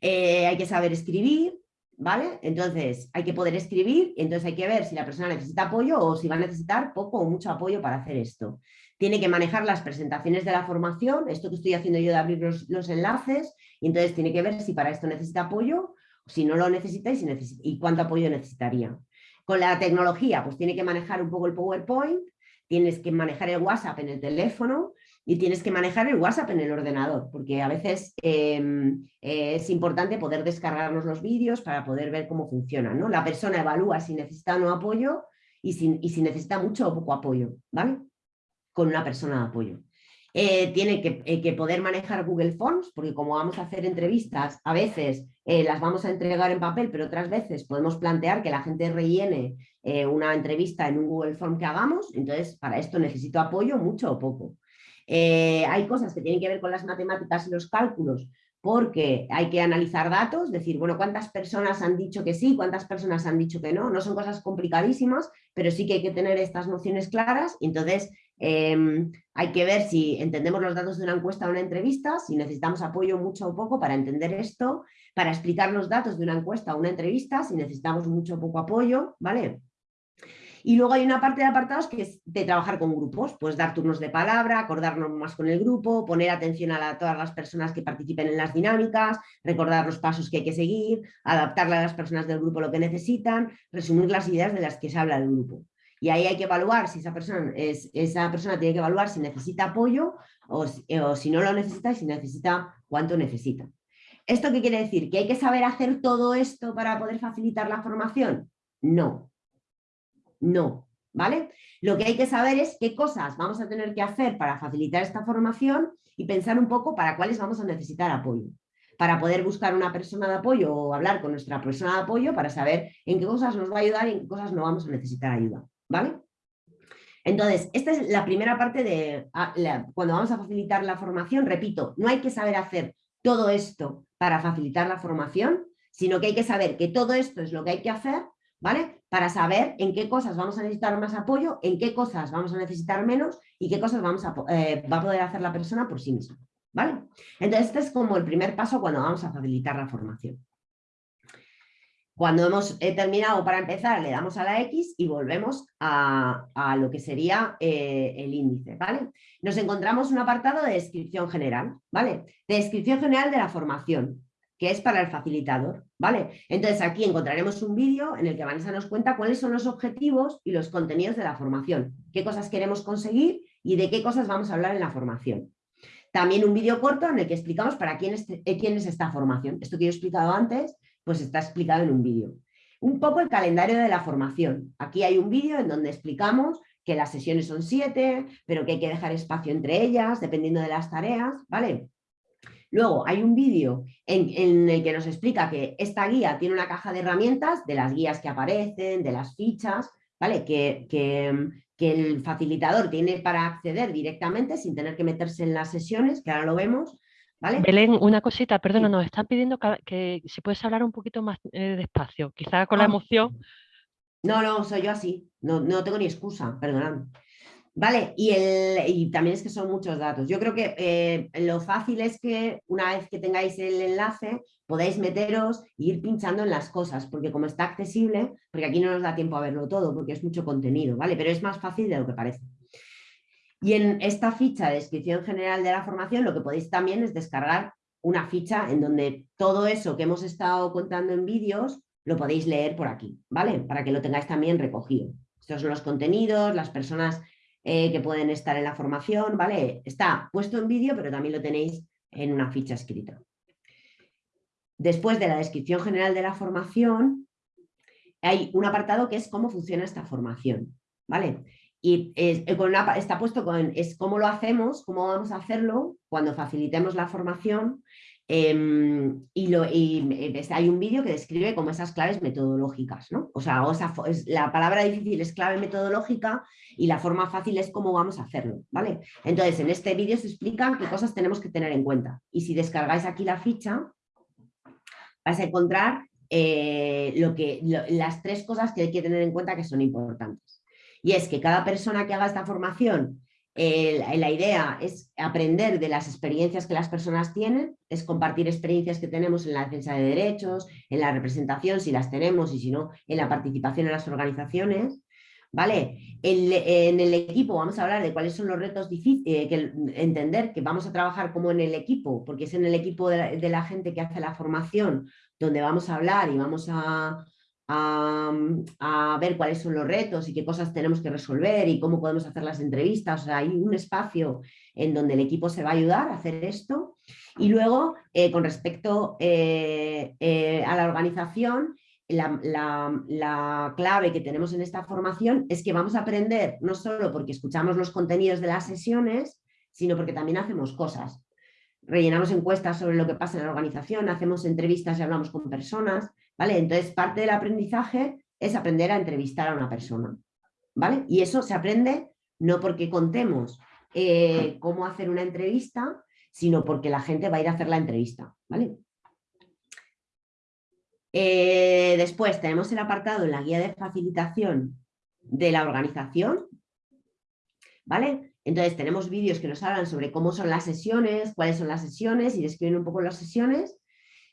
Eh, hay que saber escribir, ¿vale? Entonces hay que poder escribir, entonces hay que ver si la persona necesita apoyo o si va a necesitar poco o mucho apoyo para hacer esto. Tiene que manejar las presentaciones de la formación, esto que estoy haciendo yo de abrir los, los enlaces, y entonces tiene que ver si para esto necesita apoyo si no lo necesitáis y, cuánto apoyo necesitaría. Con la tecnología, pues tiene que manejar un poco el PowerPoint, tienes que manejar el WhatsApp en el teléfono y tienes que manejar el WhatsApp en el ordenador, porque a veces em, es importante poder descargarnos los vídeos para poder ver cómo funcionan. ¿no? La persona evalúa si necesita o no apoyo y si, y si necesita mucho o poco apoyo, ¿vale? Con una persona de apoyo. Eh, tiene eh, que, poder manejar Google Forms, porque como vamos a hacer entrevistas, a veces eh, las vamos a entregar en papel, pero otras veces podemos plantear que la gente rellene una entrevista en un Google Form que hagamos, entonces para esto necesito apoyo mucho o poco. hay cosas que tienen que ver con las matemáticas y los cálculos, porque hay que analizar datos, decir, bueno, cuántas personas han dicho que sí, cuántas personas han dicho que no, no son cosas complicadísimas, pero sí que hay que tener estas nociones claras, entonces Em, hay que ver si entendemos los datos de una encuesta o una entrevista, si necesitamos apoyo mucho o poco para entender esto, para explicar los datos de una encuesta o una entrevista, si necesitamos mucho o poco apoyo, ¿vale? Y luego hay una parte de apartados que es de trabajar con grupos, pues dar turnos de palabra, acordarnos más con el grupo, poner atención a todas las personas que participen en las dinámicas, recordar los pasos que hay que seguir, adaptarle a las personas del grupo lo que necesitan, resumir las ideas de las que se habla del grupo. Y ahí hay que evaluar si esa persona, es, esa persona tiene que evaluar si necesita apoyo o, si no lo necesita y si necesita cuánto necesita. ¿Esto qué quiere decir? ¿Que hay que saber hacer todo esto para poder facilitar la formación? No, no, ¿vale? Lo que hay que saber es qué cosas vamos a tener que hacer para facilitar esta formación y pensar un poco para cuáles vamos a necesitar apoyo. Para poder buscar una persona de apoyo o hablar con nuestra persona de apoyo para saber en qué cosas nos va a ayudar y en qué cosas no vamos a necesitar ayuda. ¿Vale? Entonces, esta es la primera parte de ah, cuando vamos a facilitar la formación, repito, no hay que saber hacer todo esto para facilitar la formación, sino que hay que saber que todo esto es lo que hay que hacer, ¿vale? Para saber en qué cosas vamos a necesitar más apoyo, en qué cosas vamos a necesitar menos y qué cosas vamos a, eh, va a poder hacer la persona por sí misma, ¿vale? Entonces, este es como el primer paso cuando vamos a facilitar la formación. Cuando hemos eh, terminado para empezar, le damos a la X y volvemos a, lo que sería eh, el índice, ¿vale? Nos encontramos un apartado de descripción general, ¿vale? De descripción general de la formación, que es para el facilitador, ¿vale? Entonces aquí encontraremos un vídeo en el que Vanessa nos cuenta cuáles son los objetivos y los contenidos de la formación, qué cosas queremos conseguir y de qué cosas vamos a hablar en la formación. También un vídeo corto en el que explicamos para quién es, eh, quién es esta formación. Esto que yo he explicado antes pues está explicado en un vídeo. Un poco el calendario de la formación. Aquí hay un vídeo en donde explicamos que las sesiones son siete, pero que hay que dejar espacio entre ellas, dependiendo de las tareas, ¿vale? Luego hay un vídeo en, el que nos explica que esta guía tiene una caja de herramientas, de las guías que aparecen, de las fichas, ¿vale? Que, que, que el facilitador tiene para acceder directamente sin tener que meterse en las sesiones, que ahora lo vemos, ¿Vale? Belén, una cosita, perdona, nos están pidiendo que, si puedes hablar un poquito más eh, despacio, quizá con la Ah. emoción. No, no, soy yo así, no, no tengo ni excusa, perdonad. Vale, y, el, y también es que son muchos datos. Yo creo que eh, lo fácil es que una vez que tengáis el enlace podáis meteros e ir pinchando en las cosas, porque como está accesible, porque aquí no nos da tiempo a verlo todo, porque es mucho contenido, ¿vale? Pero es más fácil de lo que parece. Y en esta ficha de descripción general de la formación lo que podéis también es descargar una ficha en donde todo eso que hemos estado contando en vídeos lo podéis leer por aquí, ¿vale? Para que lo tengáis también recogido. Estos son los contenidos, las personas eh, que pueden estar en la formación, ¿vale? Está puesto en vídeo, pero también lo tenéis en una ficha escrita. Después de la descripción general de la formación, hay un apartado que es cómo funciona esta formación, ¿vale? Y eh, está puesto con es cómo lo hacemos, cómo vamos a hacerlo cuando facilitemos la formación em, y, hay un vídeo que describe como esas claves metodológicas, ¿no? O sea, la palabra difícil es clave metodológica y la forma fácil es cómo vamos a hacerlo, ¿vale? Entonces, en este vídeo se explican qué cosas tenemos que tener en cuenta. Y si descargáis aquí la ficha, vais a encontrar eh, lo que, las tres cosas que hay que tener en cuenta que son importantes. Y es que cada persona que haga esta formación, eh, la- idea es aprender de las experiencias que las personas tienen, es compartir experiencias que tenemos en la defensa de derechos, en la representación, si las tenemos, y si no, en la participación en las organizaciones. ¿Vale? En el equipo vamos a hablar de cuáles son los retos difíciles, que entender que vamos a trabajar como en el equipo, porque es en el equipo de la gente que hace la formación donde vamos a hablar y vamos a, a, ver cuáles son los retos y qué cosas tenemos que resolver y cómo podemos hacer las entrevistas. O sea, hay un espacio en donde el equipo se va a ayudar a hacer esto. Y luego, eh, con respecto eh, eh, a la organización, la clave que tenemos en esta formación es que vamos a aprender no solo porque escuchamos los contenidos de las sesiones, sino porque también hacemos cosas. Rellenamos encuestas sobre lo que pasa en la organización, hacemos entrevistas y hablamos con personas, Entonces, parte del aprendizaje es aprender a entrevistar a una persona, ¿vale? Y eso se aprende no porque contemos eh, cómo hacer una entrevista, sino porque la gente va a ir a hacer la entrevista, ¿vale? Eh, después tenemos el apartado en la guía de facilitación de la organización, ¿vale? Entonces tenemos vídeos que nos hablan sobre cómo son las sesiones, cuáles son las sesiones y describen un poco las sesiones,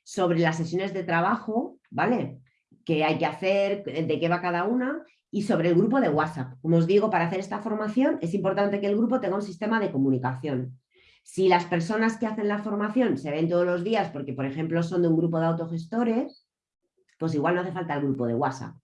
sobre las sesiones de trabajo, ¿vale? Que hay que hacer, de qué va cada una y sobre el grupo de WhatsApp. Como os digo, para hacer esta formación es importante que el grupo tenga un sistema de comunicación. Si las personas que hacen la formación se ven todos los días porque, por ejemplo, son de un grupo de autogestores, pues igual no hace falta el grupo de WhatsApp,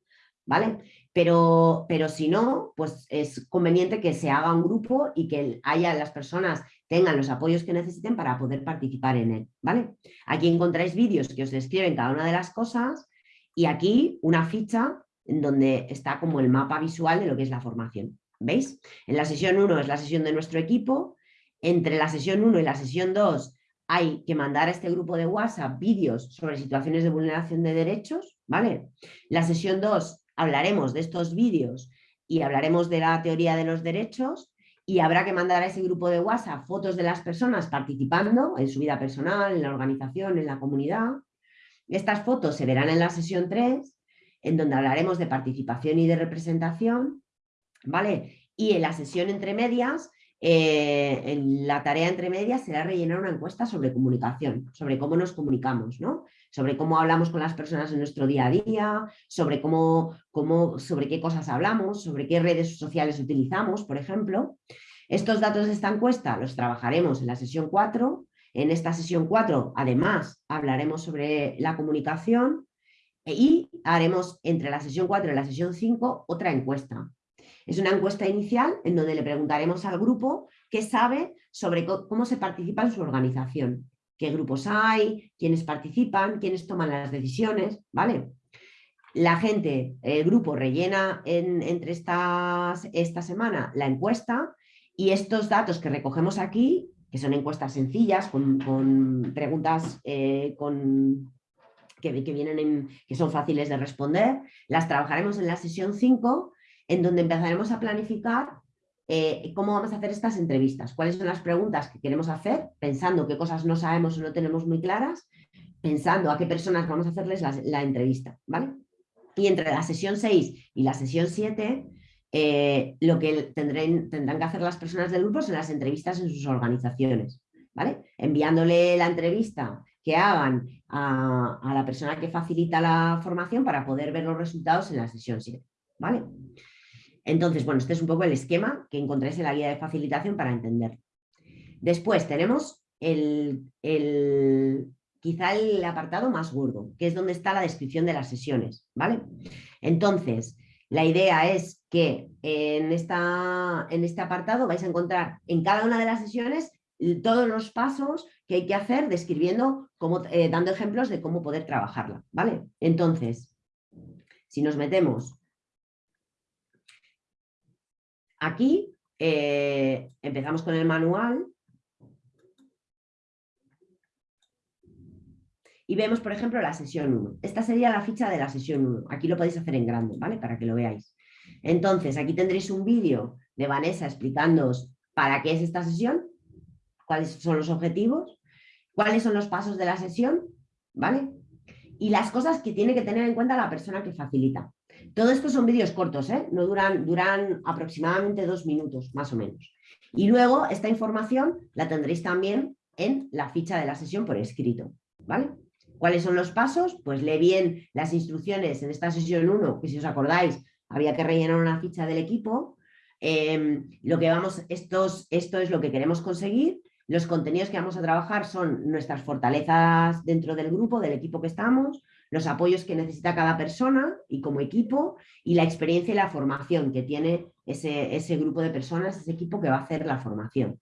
¿vale? Pero, pero si no, pues es conveniente que se haga un grupo y que haya las personas tengan los apoyos que necesiten para poder participar en él, ¿vale? Aquí encontráis vídeos que os describen cada una de las cosas y aquí una ficha en donde está como el mapa visual de lo que es la formación, ¿veis? En la sesión 1 es la sesión de nuestro equipo, entre la sesión 1 y la sesión 2 hay que mandar a este grupo de WhatsApp vídeos sobre situaciones de vulneración de derechos, ¿vale? La sesión 2 hablaremos de estos vídeos y hablaremos de la teoría de los derechos y habrá que mandar a ese grupo de WhatsApp fotos de las personas participando en su vida personal, en la organización, en la comunidad. Estas fotos se verán en la sesión 3, en donde hablaremos de participación y de representación, ¿vale? Y en la sesión entre medias eh, la tarea entre medias será rellenar una encuesta sobre comunicación, sobre cómo nos comunicamos, ¿no? sobre cómo hablamos con las personas en nuestro día a día, sobre, cómo, cómo, sobre qué cosas hablamos, sobre qué redes sociales utilizamos, por ejemplo. Estos datos de esta encuesta los trabajaremos en la sesión 4. En esta sesión 4, además, hablaremos sobre la comunicación y haremos entre la sesión 4 y la sesión 5 otra encuesta. Es una encuesta inicial en donde le preguntaremos al grupo qué sabe sobre cómo se participa en su organización, qué grupos hay, quiénes participan, quiénes toman las decisiones, ¿vale? La gente, el grupo rellena en, entre estas, esta semana la encuesta y estos datos que recogemos aquí, que son encuestas sencillas, con, con preguntas eh, con, que, que, vienen en, que son fáciles de responder, las trabajaremos en la sesión 5 en donde empezaremos a planificar eh, cómo vamos a hacer estas entrevistas, cuáles son las preguntas que queremos hacer, pensando qué cosas no sabemos o no tenemos muy claras, pensando a qué personas vamos a hacerles la, entrevista, ¿vale? Y entre la sesión 6 y la sesión 7, eh, lo que tendrán, tendrán que hacer las personas del grupo son las entrevistas en sus organizaciones, ¿vale? Enviándole la entrevista que hagan a, la persona que facilita la formación para poder ver los resultados en la sesión 7, ¿vale? Entonces, bueno, este es un poco el esquema que encontráis en la guía de facilitación para entender. Después tenemos el, quizá el apartado más gordo, que es donde está la descripción de las sesiones, ¿vale? Entonces, la idea es que en, esta, en este apartado vais a encontrar en cada una de las sesiones todos los pasos que hay que hacer describiendo, cómo, eh, dando ejemplos de cómo poder trabajarla, ¿vale? Entonces, si nos metemos Aquí eh, empezamos con el manual y vemos, por ejemplo, la sesión 1. Esta sería la ficha de la sesión 1. Aquí lo podéis hacer en grande, ¿vale? Para que lo veáis. Entonces, aquí tendréis un vídeo de Vanessa explicándoos para qué es esta sesión, cuáles son los objetivos, cuáles son los pasos de la sesión, ¿vale? Y las cosas que tiene que tener en cuenta la persona que facilita. Todo esto son vídeos cortos, ¿eh? no duran, aproximadamente dos minutos, más o menos. Y luego esta información la tendréis también en la ficha de la sesión por escrito. ¿vale? ¿Cuáles son los pasos? Pues lee bien las instrucciones en esta sesión 1, que si os acordáis, había que rellenar una ficha del equipo. Em, lo que vamos, esto es lo que queremos conseguir. Los contenidos que vamos a trabajar son nuestras fortalezas dentro del grupo, del equipo que estamos, los apoyos que necesita cada persona y como equipo y la experiencia y la formación que tiene ese, ese grupo de personas, ese equipo que va a hacer la formación.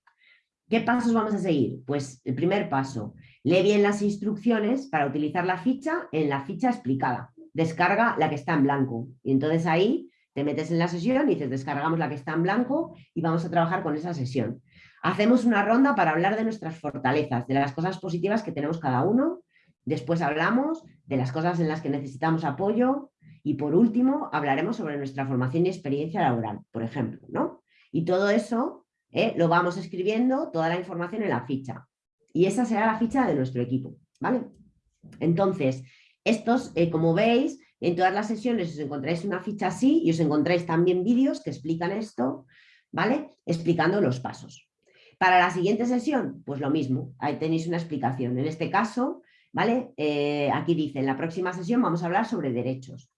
¿Qué pasos vamos a seguir? Pues el primer paso, lee bien las instrucciones para utilizar la ficha en la ficha explicada. Descarga la que está en blanco y entonces ahí te metes en la sesión y dices descargamos la que está en blanco y vamos a trabajar con esa sesión. Hacemos una ronda para hablar de nuestras fortalezas, de las cosas positivas que tenemos cada uno Después hablamos de las cosas en las que necesitamos apoyo y por último hablaremos sobre nuestra formación y experiencia laboral, por ejemplo. ¿no? Y todo eso eh, lo vamos escribiendo, toda la información en la ficha. Y esa será la ficha de nuestro equipo. ¿vale? Entonces, estos, eh, como veis, en todas las sesiones os encontráis una ficha así y os encontráis también vídeos que explican esto, ¿vale? Explicando los pasos. Para la siguiente sesión, pues lo mismo, ahí tenéis una explicación. En este caso, ¿vale? Eh, aquí dice, en la próxima sesión vamos a hablar sobre derechos.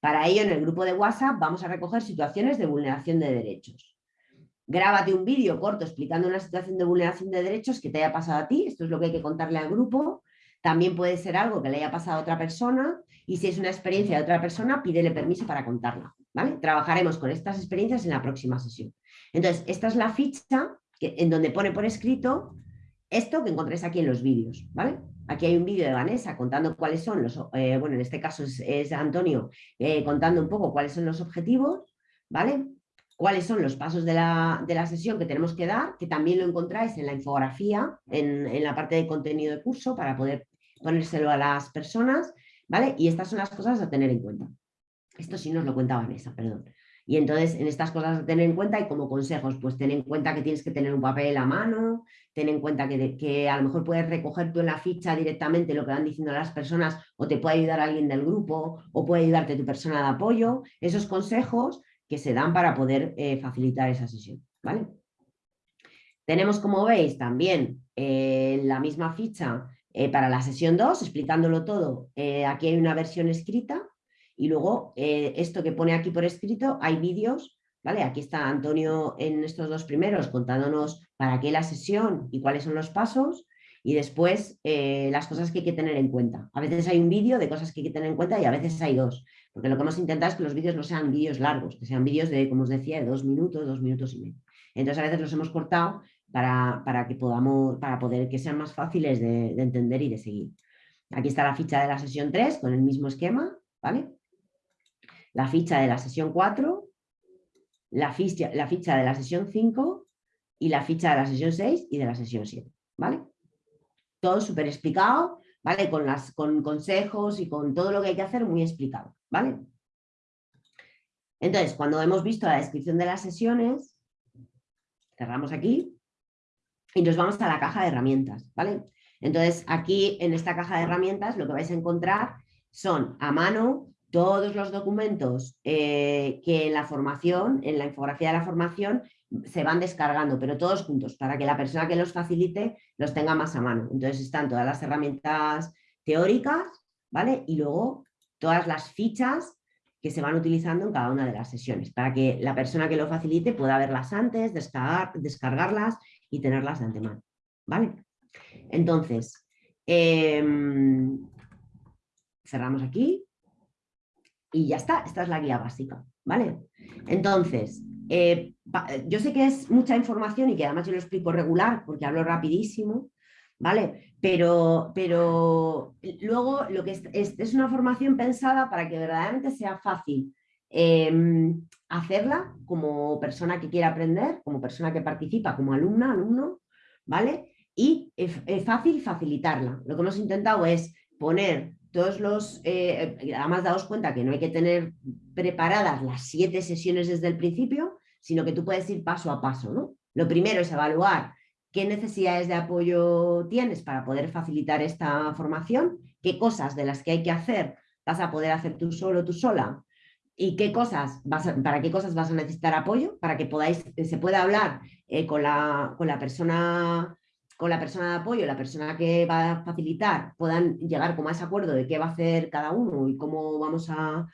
Para ello, en el grupo de WhatsApp vamos a recoger situaciones de vulneración de derechos. Grábate un vídeo corto explicando una situación de vulneración de derechos que te haya pasado a ti, esto es lo que hay que contarle al grupo. También puede ser algo que le haya pasado a otra persona y si es una experiencia de otra persona, pídele permiso para contarla. ¿vale? Trabajaremos con estas experiencias en la próxima sesión. Entonces, esta es la ficha que, en donde pone por escrito esto que encontréis aquí en los vídeos. ¿vale? Aquí hay un vídeo de Vanessa contando cuáles son los, eh, bueno, en este caso es, Antonio eh, contando un poco cuáles son los objetivos, ¿vale? Cuáles son los pasos de la, sesión que tenemos que dar, que también lo encontráis en la infografía, en, la parte de contenido de curso para poder ponérselo a las personas, ¿vale? Y estas son las cosas a tener en cuenta. Esto sí nos lo cuenta Vanessa, perdón. Y entonces en estas cosas a tener en cuenta y como consejos, pues ten en cuenta que tienes que tener un papel a mano, ten en cuenta que, a lo mejor puedes recoger tú en la ficha directamente lo que van diciendo las personas o te puede ayudar alguien del grupo o puede ayudarte tu persona de apoyo. Esos consejos que se dan para poder eh, facilitar esa sesión. ¿vale? Tenemos, como veis, también eh, la misma ficha eh, para la sesión 2, explicándolo todo. aquí hay una versión escrita y luego esto que pone aquí por escrito, hay vídeos ¿Vale? Aquí está Antonio en estos dos primeros contándonos para qué la sesión y cuáles son los pasos y después eh, las cosas que hay que tener en cuenta. A veces hay un vídeo de cosas que hay que tener en cuenta y a veces hay dos, porque lo que hemos intentado es que los vídeos no sean vídeos largos, que sean vídeos de, como os decía, de dos minutos, dos minutos y medio. Entonces a veces los hemos cortado para, para que podamos, para poder que sean más fáciles de, de entender y de seguir. Aquí está la ficha de la sesión 3 con el mismo esquema, ¿vale? La ficha de la sesión 4 la ficha, la ficha de la sesión 5 y la ficha de la sesión 6 y de la sesión 7, ¿vale? Todo súper explicado, ¿vale? Con, las, con consejos y con todo lo que hay que hacer muy explicado, ¿vale? Entonces, cuando hemos visto la descripción de las sesiones, cerramos aquí y nos vamos a la caja de herramientas, ¿vale? Entonces, aquí en esta caja de herramientas lo que vais a encontrar son a mano todos los documentos eh, que en la formación, en la infografía de la formación, se van descargando, pero todos juntos, para que la persona que los facilite los tenga más a mano. Entonces están todas las herramientas teóricas, ¿vale? Y luego todas las fichas que se van utilizando en cada una de las sesiones, para que la persona que lo facilite pueda verlas antes, descargar, descargarlas y tenerlas de antemano, ¿vale? Entonces, em, cerramos aquí y ya está, esta es la guía básica, ¿vale? Entonces, eh, yo sé que es mucha información y que además yo lo explico regular porque hablo rapidísimo, ¿vale? Pero, pero luego lo que es, es, una formación pensada para que verdaderamente sea fácil em, hacerla como persona que quiere aprender, como persona que participa, como alumna, alumno, ¿vale? Y es, es fácil facilitarla. Lo que hemos intentado es poner todos los, eh, además daos cuenta que no hay que tener preparadas las siete sesiones desde el principio, sino que tú puedes ir paso a paso. ¿no? Lo primero es evaluar qué necesidades de apoyo tienes para poder facilitar esta formación, qué cosas de las que hay que hacer vas a poder hacer tú solo, tú sola, y qué cosas vas para qué cosas vas a necesitar apoyo, para que podáis, se pueda hablar eh, con, la, con la persona con la persona de apoyo, la persona que va a facilitar, puedan llegar como a ese acuerdo de qué va a hacer cada uno y cómo vamos a,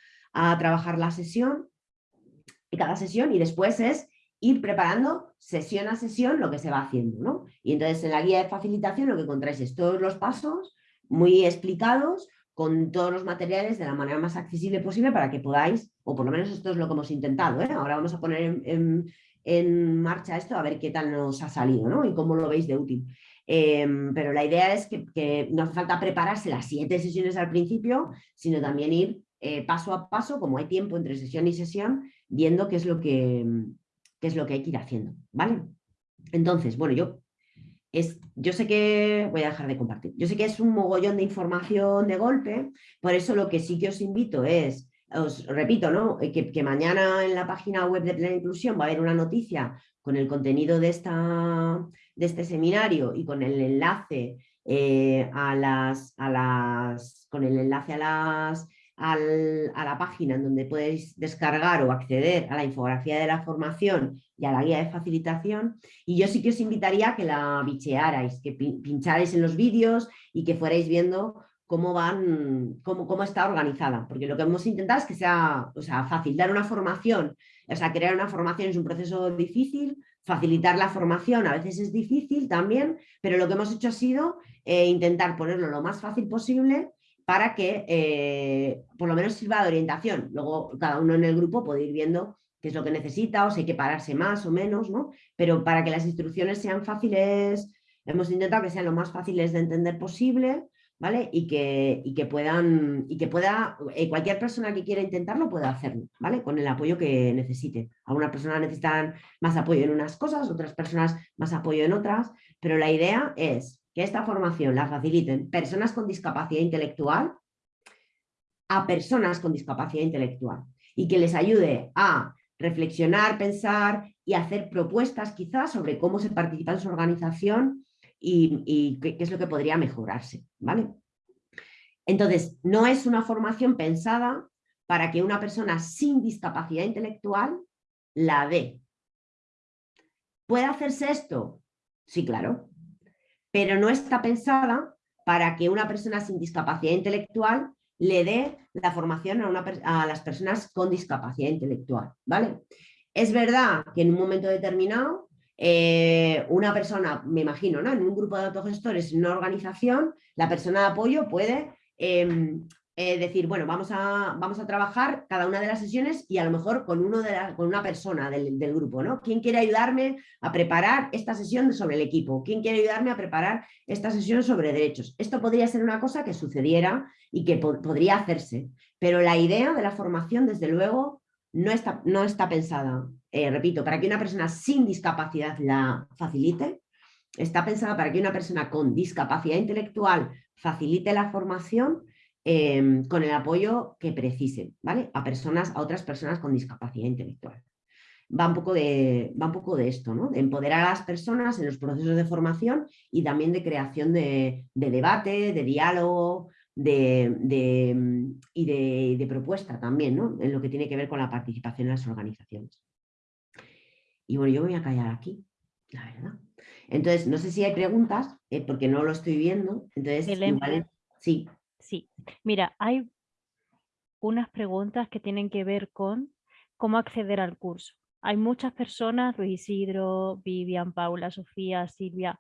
trabajar la sesión, y cada sesión, y después es ir preparando sesión a sesión lo que se va haciendo. ¿no? Y entonces en la guía de facilitación lo que encontráis es todos los pasos muy explicados con todos los materiales de la manera más accesible posible para que podáis, o por lo menos esto es lo que hemos intentado, ¿eh? ahora vamos a poner en marcha esto a ver qué tal nos ha salido ¿no? y cómo lo veis de útil. Em, pero la idea es que, no hace falta prepararse las siete sesiones al principio, sino también ir eh, paso a paso, como hay tiempo entre sesión y sesión, viendo qué es lo que, qué es lo que hay que ir haciendo. ¿vale? Entonces, bueno, yo, es, yo sé que, voy a dejar de compartir, yo sé que es un mogollón de información de golpe, por eso lo que sí que os invito es os repito, ¿no? Eh, que, mañana en la página web de Plena Inclusión va a haber una noticia con el contenido de, esta, de este seminario y con el enlace eh, a las, a las, con el enlace a las a la página en donde podéis descargar o acceder a la infografía de la formación y a la guía de facilitación. Y yo sí que os invitaría a que la bichearais, que pincharais en los vídeos y que fuerais viendo cómo van, cómo, cómo, está organizada, porque lo que hemos intentado es que sea, o sea, fácil, dar una formación, o sea, crear una formación es un proceso difícil, facilitar la formación a veces es difícil también, pero lo que hemos hecho ha sido eh, intentar ponerlo lo más fácil posible para que eh, por lo menos sirva de orientación. Luego cada uno en el grupo puede ir viendo qué es lo que necesita o si hay que pararse más o menos, ¿no? Pero para que las instrucciones sean fáciles, hemos intentado que sean lo más fáciles de entender posible, ¿vale? Y que, que puedan, y que pueda, eh, cualquier persona que quiera intentarlo pueda hacerlo, ¿vale? Con el apoyo que necesite. Algunas personas necesitan más apoyo en unas cosas, otras personas más apoyo en otras, pero la idea es que esta formación la faciliten personas con discapacidad intelectual a personas con discapacidad intelectual y que les ayude a reflexionar, pensar y hacer propuestas quizás sobre cómo se participa en su organización y, qué, es lo que podría mejorarse. ¿vale? Entonces, no es una formación pensada para que una persona sin discapacidad intelectual la dé. ¿Puede hacerse esto? Sí, claro. Pero no está pensada para que una persona sin discapacidad intelectual le dé la formación a, a, las personas con discapacidad intelectual. ¿vale? Es verdad que en un momento determinado eh, una persona, me imagino, ¿no? en un grupo de autogestores, en una organización, la persona de apoyo puede em, eh, decir, bueno, vamos a, vamos a trabajar cada una de las sesiones y a lo mejor con, uno de con una persona del, grupo. ¿no? ¿Quién quiere ayudarme a preparar esta sesión sobre el equipo? ¿Quién quiere ayudarme a preparar esta sesión sobre derechos? Esto podría ser una cosa que sucediera y que podría hacerse, pero la idea de la formación, desde luego, no está, no está pensada eh, repito, para que una persona sin discapacidad la facilite, está pensada para que una persona con discapacidad intelectual facilite la formación em, con el apoyo que precisen, ¿vale? A personas, a otras personas con discapacidad intelectual. Va un poco de, va un poco de esto, ¿no? De empoderar a las personas en los procesos de formación y también de creación de, debate, de diálogo, de, y de, propuesta también, ¿no? En lo que tiene que ver con la participación en las organizaciones. Y bueno, yo me voy a callar aquí, la verdad. Entonces, no sé si hay preguntas, eh, porque no lo estoy viendo. Entonces, sí. Sí, mira, hay unas preguntas que tienen que ver con cómo acceder al curso. Hay muchas personas, Luis Isidro, Vivian, Paula, Sofía, Silvia,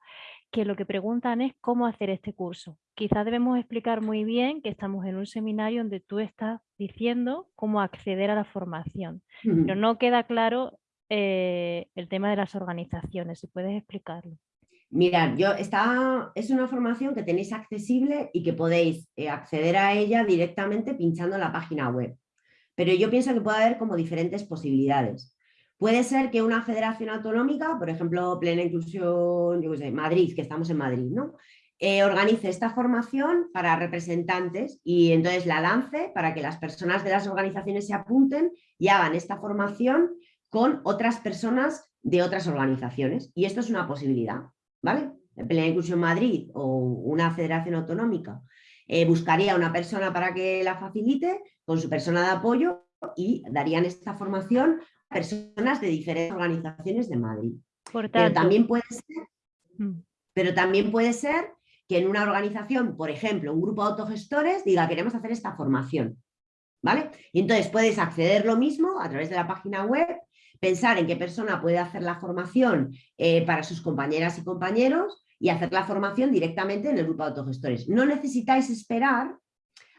que lo que preguntan es cómo hacer este curso. Quizás debemos explicar muy bien que estamos en un seminario donde tú estás diciendo cómo acceder a la formación, pero no queda claro eh, el tema de las organizaciones, si puedes explicarlo. Mirad, yo está, es una formación que tenéis accesible y que podéis eh, acceder a ella directamente pinchando la página web. Pero yo pienso que puede haber como diferentes posibilidades. Puede ser que una federación autonómica, por ejemplo, Plena Inclusión, Madrid, que estamos en Madrid, ¿no? Eh, organice esta formación para representantes y entonces la lance para que las personas de las organizaciones se apunten y hagan esta formación con otras personas de otras organizaciones. Y esto es una posibilidad, ¿vale? Plena Inclusión Madrid o una federación autonómica eh, buscaría una persona para que la facilite con su persona de apoyo y darían esta formación a personas de diferentes organizaciones de Madrid. pero, también puede ser, mm. pero también puede ser que en una organización, por ejemplo, un grupo de autogestores diga queremos hacer esta formación. ¿Vale? Y entonces puedes acceder lo mismo a través de la página web pensar en qué persona puede hacer la formación eh, para sus compañeras y compañeros y hacer la formación directamente en el grupo de autogestores. No necesitáis esperar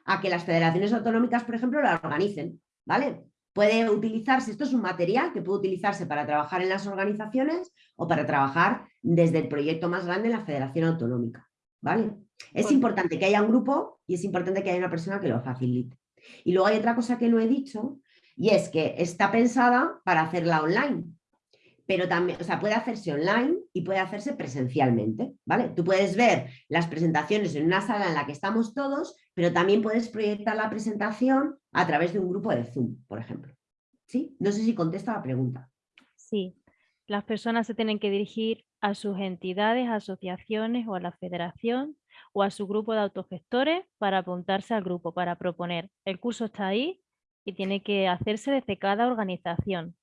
a que las federaciones autonómicas, por ejemplo, la organicen, ¿vale? Puede utilizarse, esto es un material que puede utilizarse para trabajar en las organizaciones o para trabajar desde el proyecto más grande en la federación autonómica, ¿vale? Es importante que haya un grupo y es importante que haya una persona que lo facilite. Y luego hay otra cosa que no he dicho, y es que está pensada para hacerla online, pero también, o sea, puede hacerse online y puede hacerse presencialmente, ¿vale? Tú puedes ver las presentaciones en una sala en la que estamos todos, pero también puedes proyectar la presentación a través de un grupo de Zoom, por ejemplo. ¿Sí? No sé si contesta la pregunta. Sí, las personas se tienen que dirigir a sus entidades, asociaciones o a la federación o a su grupo de autogestores para apuntarse al grupo, para proponer. El curso está ahí, y tiene que hacerse desde cada organización.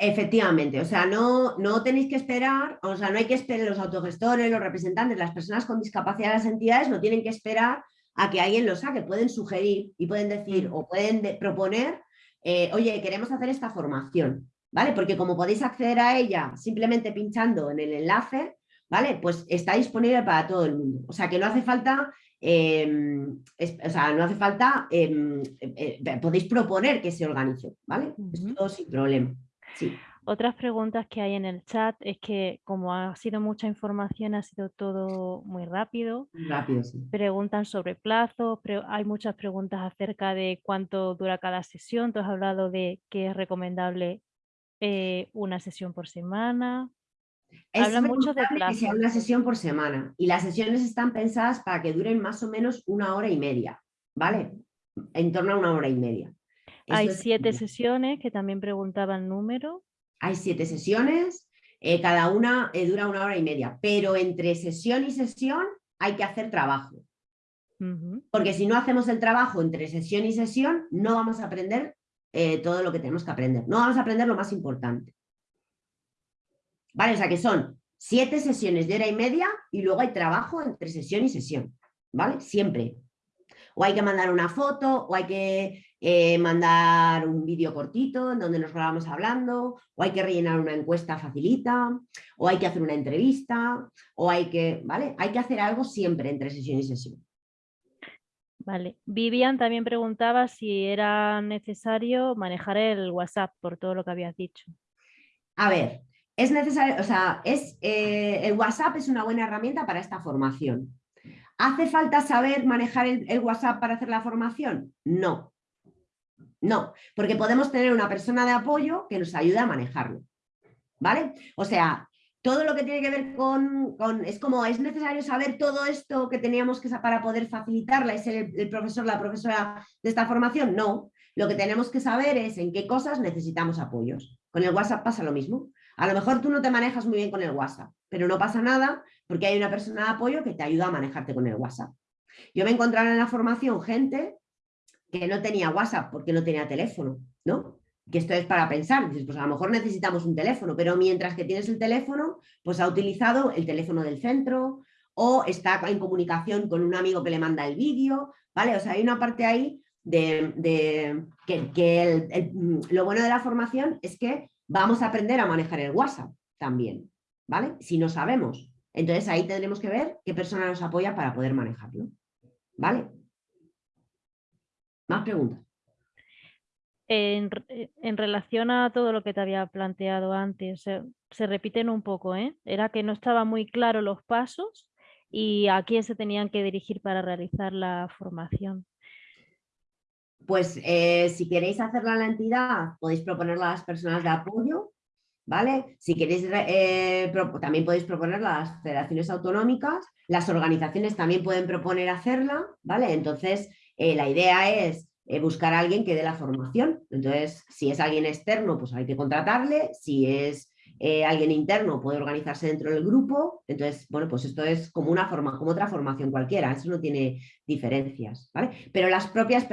Efectivamente, o sea, no, no tenéis que esperar, o sea, no hay que esperar los autogestores, los representantes, las personas con discapacidad de las entidades no tienen que esperar a que alguien lo saque, pueden sugerir y pueden decir mm. o pueden proponer, eh, oye, queremos hacer esta formación, ¿vale? Porque como podéis acceder a ella simplemente pinchando en el enlace, ¿vale? Pues está disponible para todo el mundo. O sea, que no hace falta Em, o sea, no hace falta, em, eh, eh, podéis proponer que se organice, ¿vale? Esto sin problema. Sí. Otras preguntas que hay en el chat es que como ha sido mucha información, ha sido todo muy rápido. Rápido, sí. Preguntan sobre plazos, pero hay muchas preguntas acerca de cuánto dura cada sesión. Tú has hablado de que es recomendable eh, una sesión por semana. Es mucho de que sea una sesión por semana y las sesiones están pensadas para que duren más o menos una hora y media, ¿vale? En torno a una hora y media. Hay siete sesiones que también preguntaban número. Hay siete sesiones, eh, cada una eh, dura una hora y media, pero entre sesión y sesión hay que hacer trabajo. Porque si no hacemos el trabajo entre sesión y sesión, no vamos a aprender eh, todo lo que tenemos que aprender. No vamos a aprender lo más importante. ¿Vale? O sea que son siete sesiones de hora y media y luego hay trabajo entre sesión y sesión, ¿vale? Siempre. O hay que mandar una foto, o hay que eh, mandar un vídeo cortito en donde nos grabamos hablando, o hay que rellenar una encuesta facilita, o hay que hacer una entrevista, o hay que, ¿vale? Hay que hacer algo siempre entre sesión y sesión. Vale. Vivian también preguntaba si era necesario manejar el WhatsApp por todo lo que habías dicho. A ver, es necesario, o sea, es, eh, el WhatsApp es una buena herramienta para esta formación. ¿Hace falta saber manejar el, WhatsApp para hacer la formación? No. No, porque podemos tener una persona de apoyo que nos ayude a manejarlo. ¿Vale? O sea, todo lo que tiene que ver con, es como, es necesario saber todo esto que teníamos que para poder facilitarla, es el, el profesor, la profesora de esta formación, no. Lo que tenemos que saber es en qué cosas necesitamos apoyos. Con el WhatsApp pasa lo mismo. A lo mejor tú no te manejas muy bien con el WhatsApp, pero no pasa nada porque hay una persona de apoyo que te ayuda a manejarte con el WhatsApp. Yo me encontraba en la formación gente que no tenía WhatsApp porque no tenía teléfono, ¿no? que esto es para pensar, dices, pues a lo mejor necesitamos un teléfono, pero mientras que tienes el teléfono, pues ha utilizado el teléfono del centro o está en comunicación con un amigo que le manda el vídeo, ¿vale? O sea, hay una parte ahí de, que, lo bueno de la formación es que vamos a aprender a manejar el WhatsApp también, ¿vale? Si no sabemos. Entonces ahí tendremos que ver qué persona nos apoya para poder manejarlo, ¿vale? ¿Más preguntas? En, relación a todo lo que te había planteado antes, se, repiten un poco, ¿eh? Era que no estaban muy claros los pasos y a quién se tenían que dirigir para realizar la formación. Pues eh, si queréis hacerla en la entidad, podéis proponerla a las personas de apoyo, ¿vale? Si queréis, eh, también podéis proponerla a las federaciones autonómicas, las organizaciones también pueden proponer hacerla, ¿vale? Entonces, eh, la idea es buscar a alguien que dé la formación. Entonces, si es alguien externo, pues hay que contratarle. Si es eh, alguien interno, puede organizarse dentro del grupo. Entonces, bueno, pues esto es como una forma, como otra formación cualquiera. Eso no tiene diferencias, ¿vale? Pero las propias,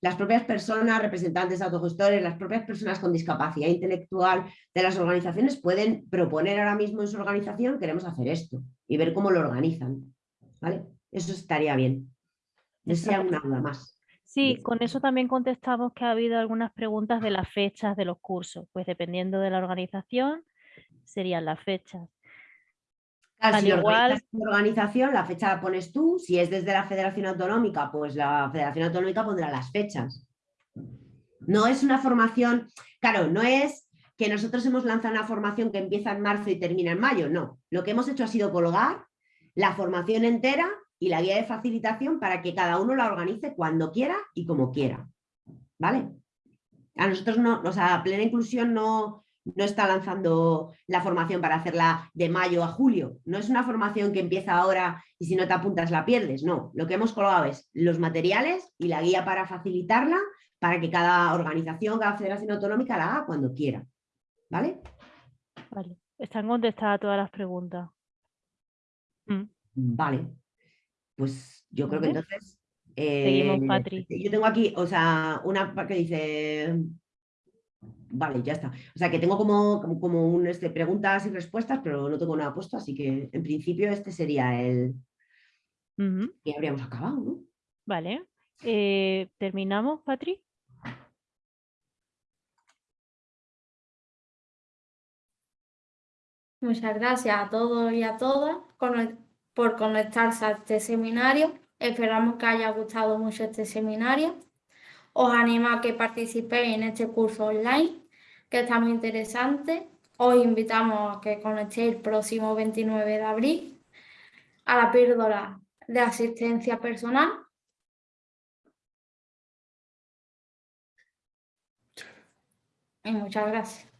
las propias personas, representantes autogestores, las propias personas con discapacidad intelectual de las organizaciones pueden proponer ahora mismo en su organización, queremos hacer esto y ver cómo lo organizan, ¿vale? Eso estaría bien. No sea una duda más. Sí, con eso también contestamos que ha habido algunas preguntas de las fechas de los cursos, pues dependiendo de la organización serían las fechas. Al si igual... organización, la fecha la pones tú, si es desde la Federación Autonómica, pues la Federación Autonómica pondrá las fechas. No es una formación, claro, no es que nosotros hemos lanzado una formación que empieza en marzo y termina en mayo, no. Lo que hemos hecho ha sido colgar la formación entera y la guía de facilitación para que cada uno la organice cuando quiera y como quiera. ¿Vale? A nosotros no, o sea, Plena Inclusión no, no está lanzando la formación para hacerla de mayo a julio. No es una formación que empieza ahora y si no te apuntas la pierdes. No, lo que hemos colgado es los materiales y la guía para facilitarla para que cada organización, cada federación autonómica la haga cuando quiera. ¿Vale? Vale. Están contestadas todas las preguntas. Mm. Vale. Pues yo creo que entonces... Seguimos, eh, Patri. Yo tengo aquí, o sea, una que dice... Vale, ya está. O sea, que tengo como, como, un, este, preguntas y respuestas, pero no tengo nada puesto, así que en principio este sería el... que habríamos acabado, ¿no? Vale. Eh, ¿Terminamos, Patri? Muchas gracias a todos y a todas por conectarse a este seminario. Esperamos que haya gustado mucho este seminario. Os animo a que participéis en este curso online, que está muy interesante. Os invitamos a que conectéis el próximo 29 de abril a la píldora de asistencia personal. Y muchas gracias.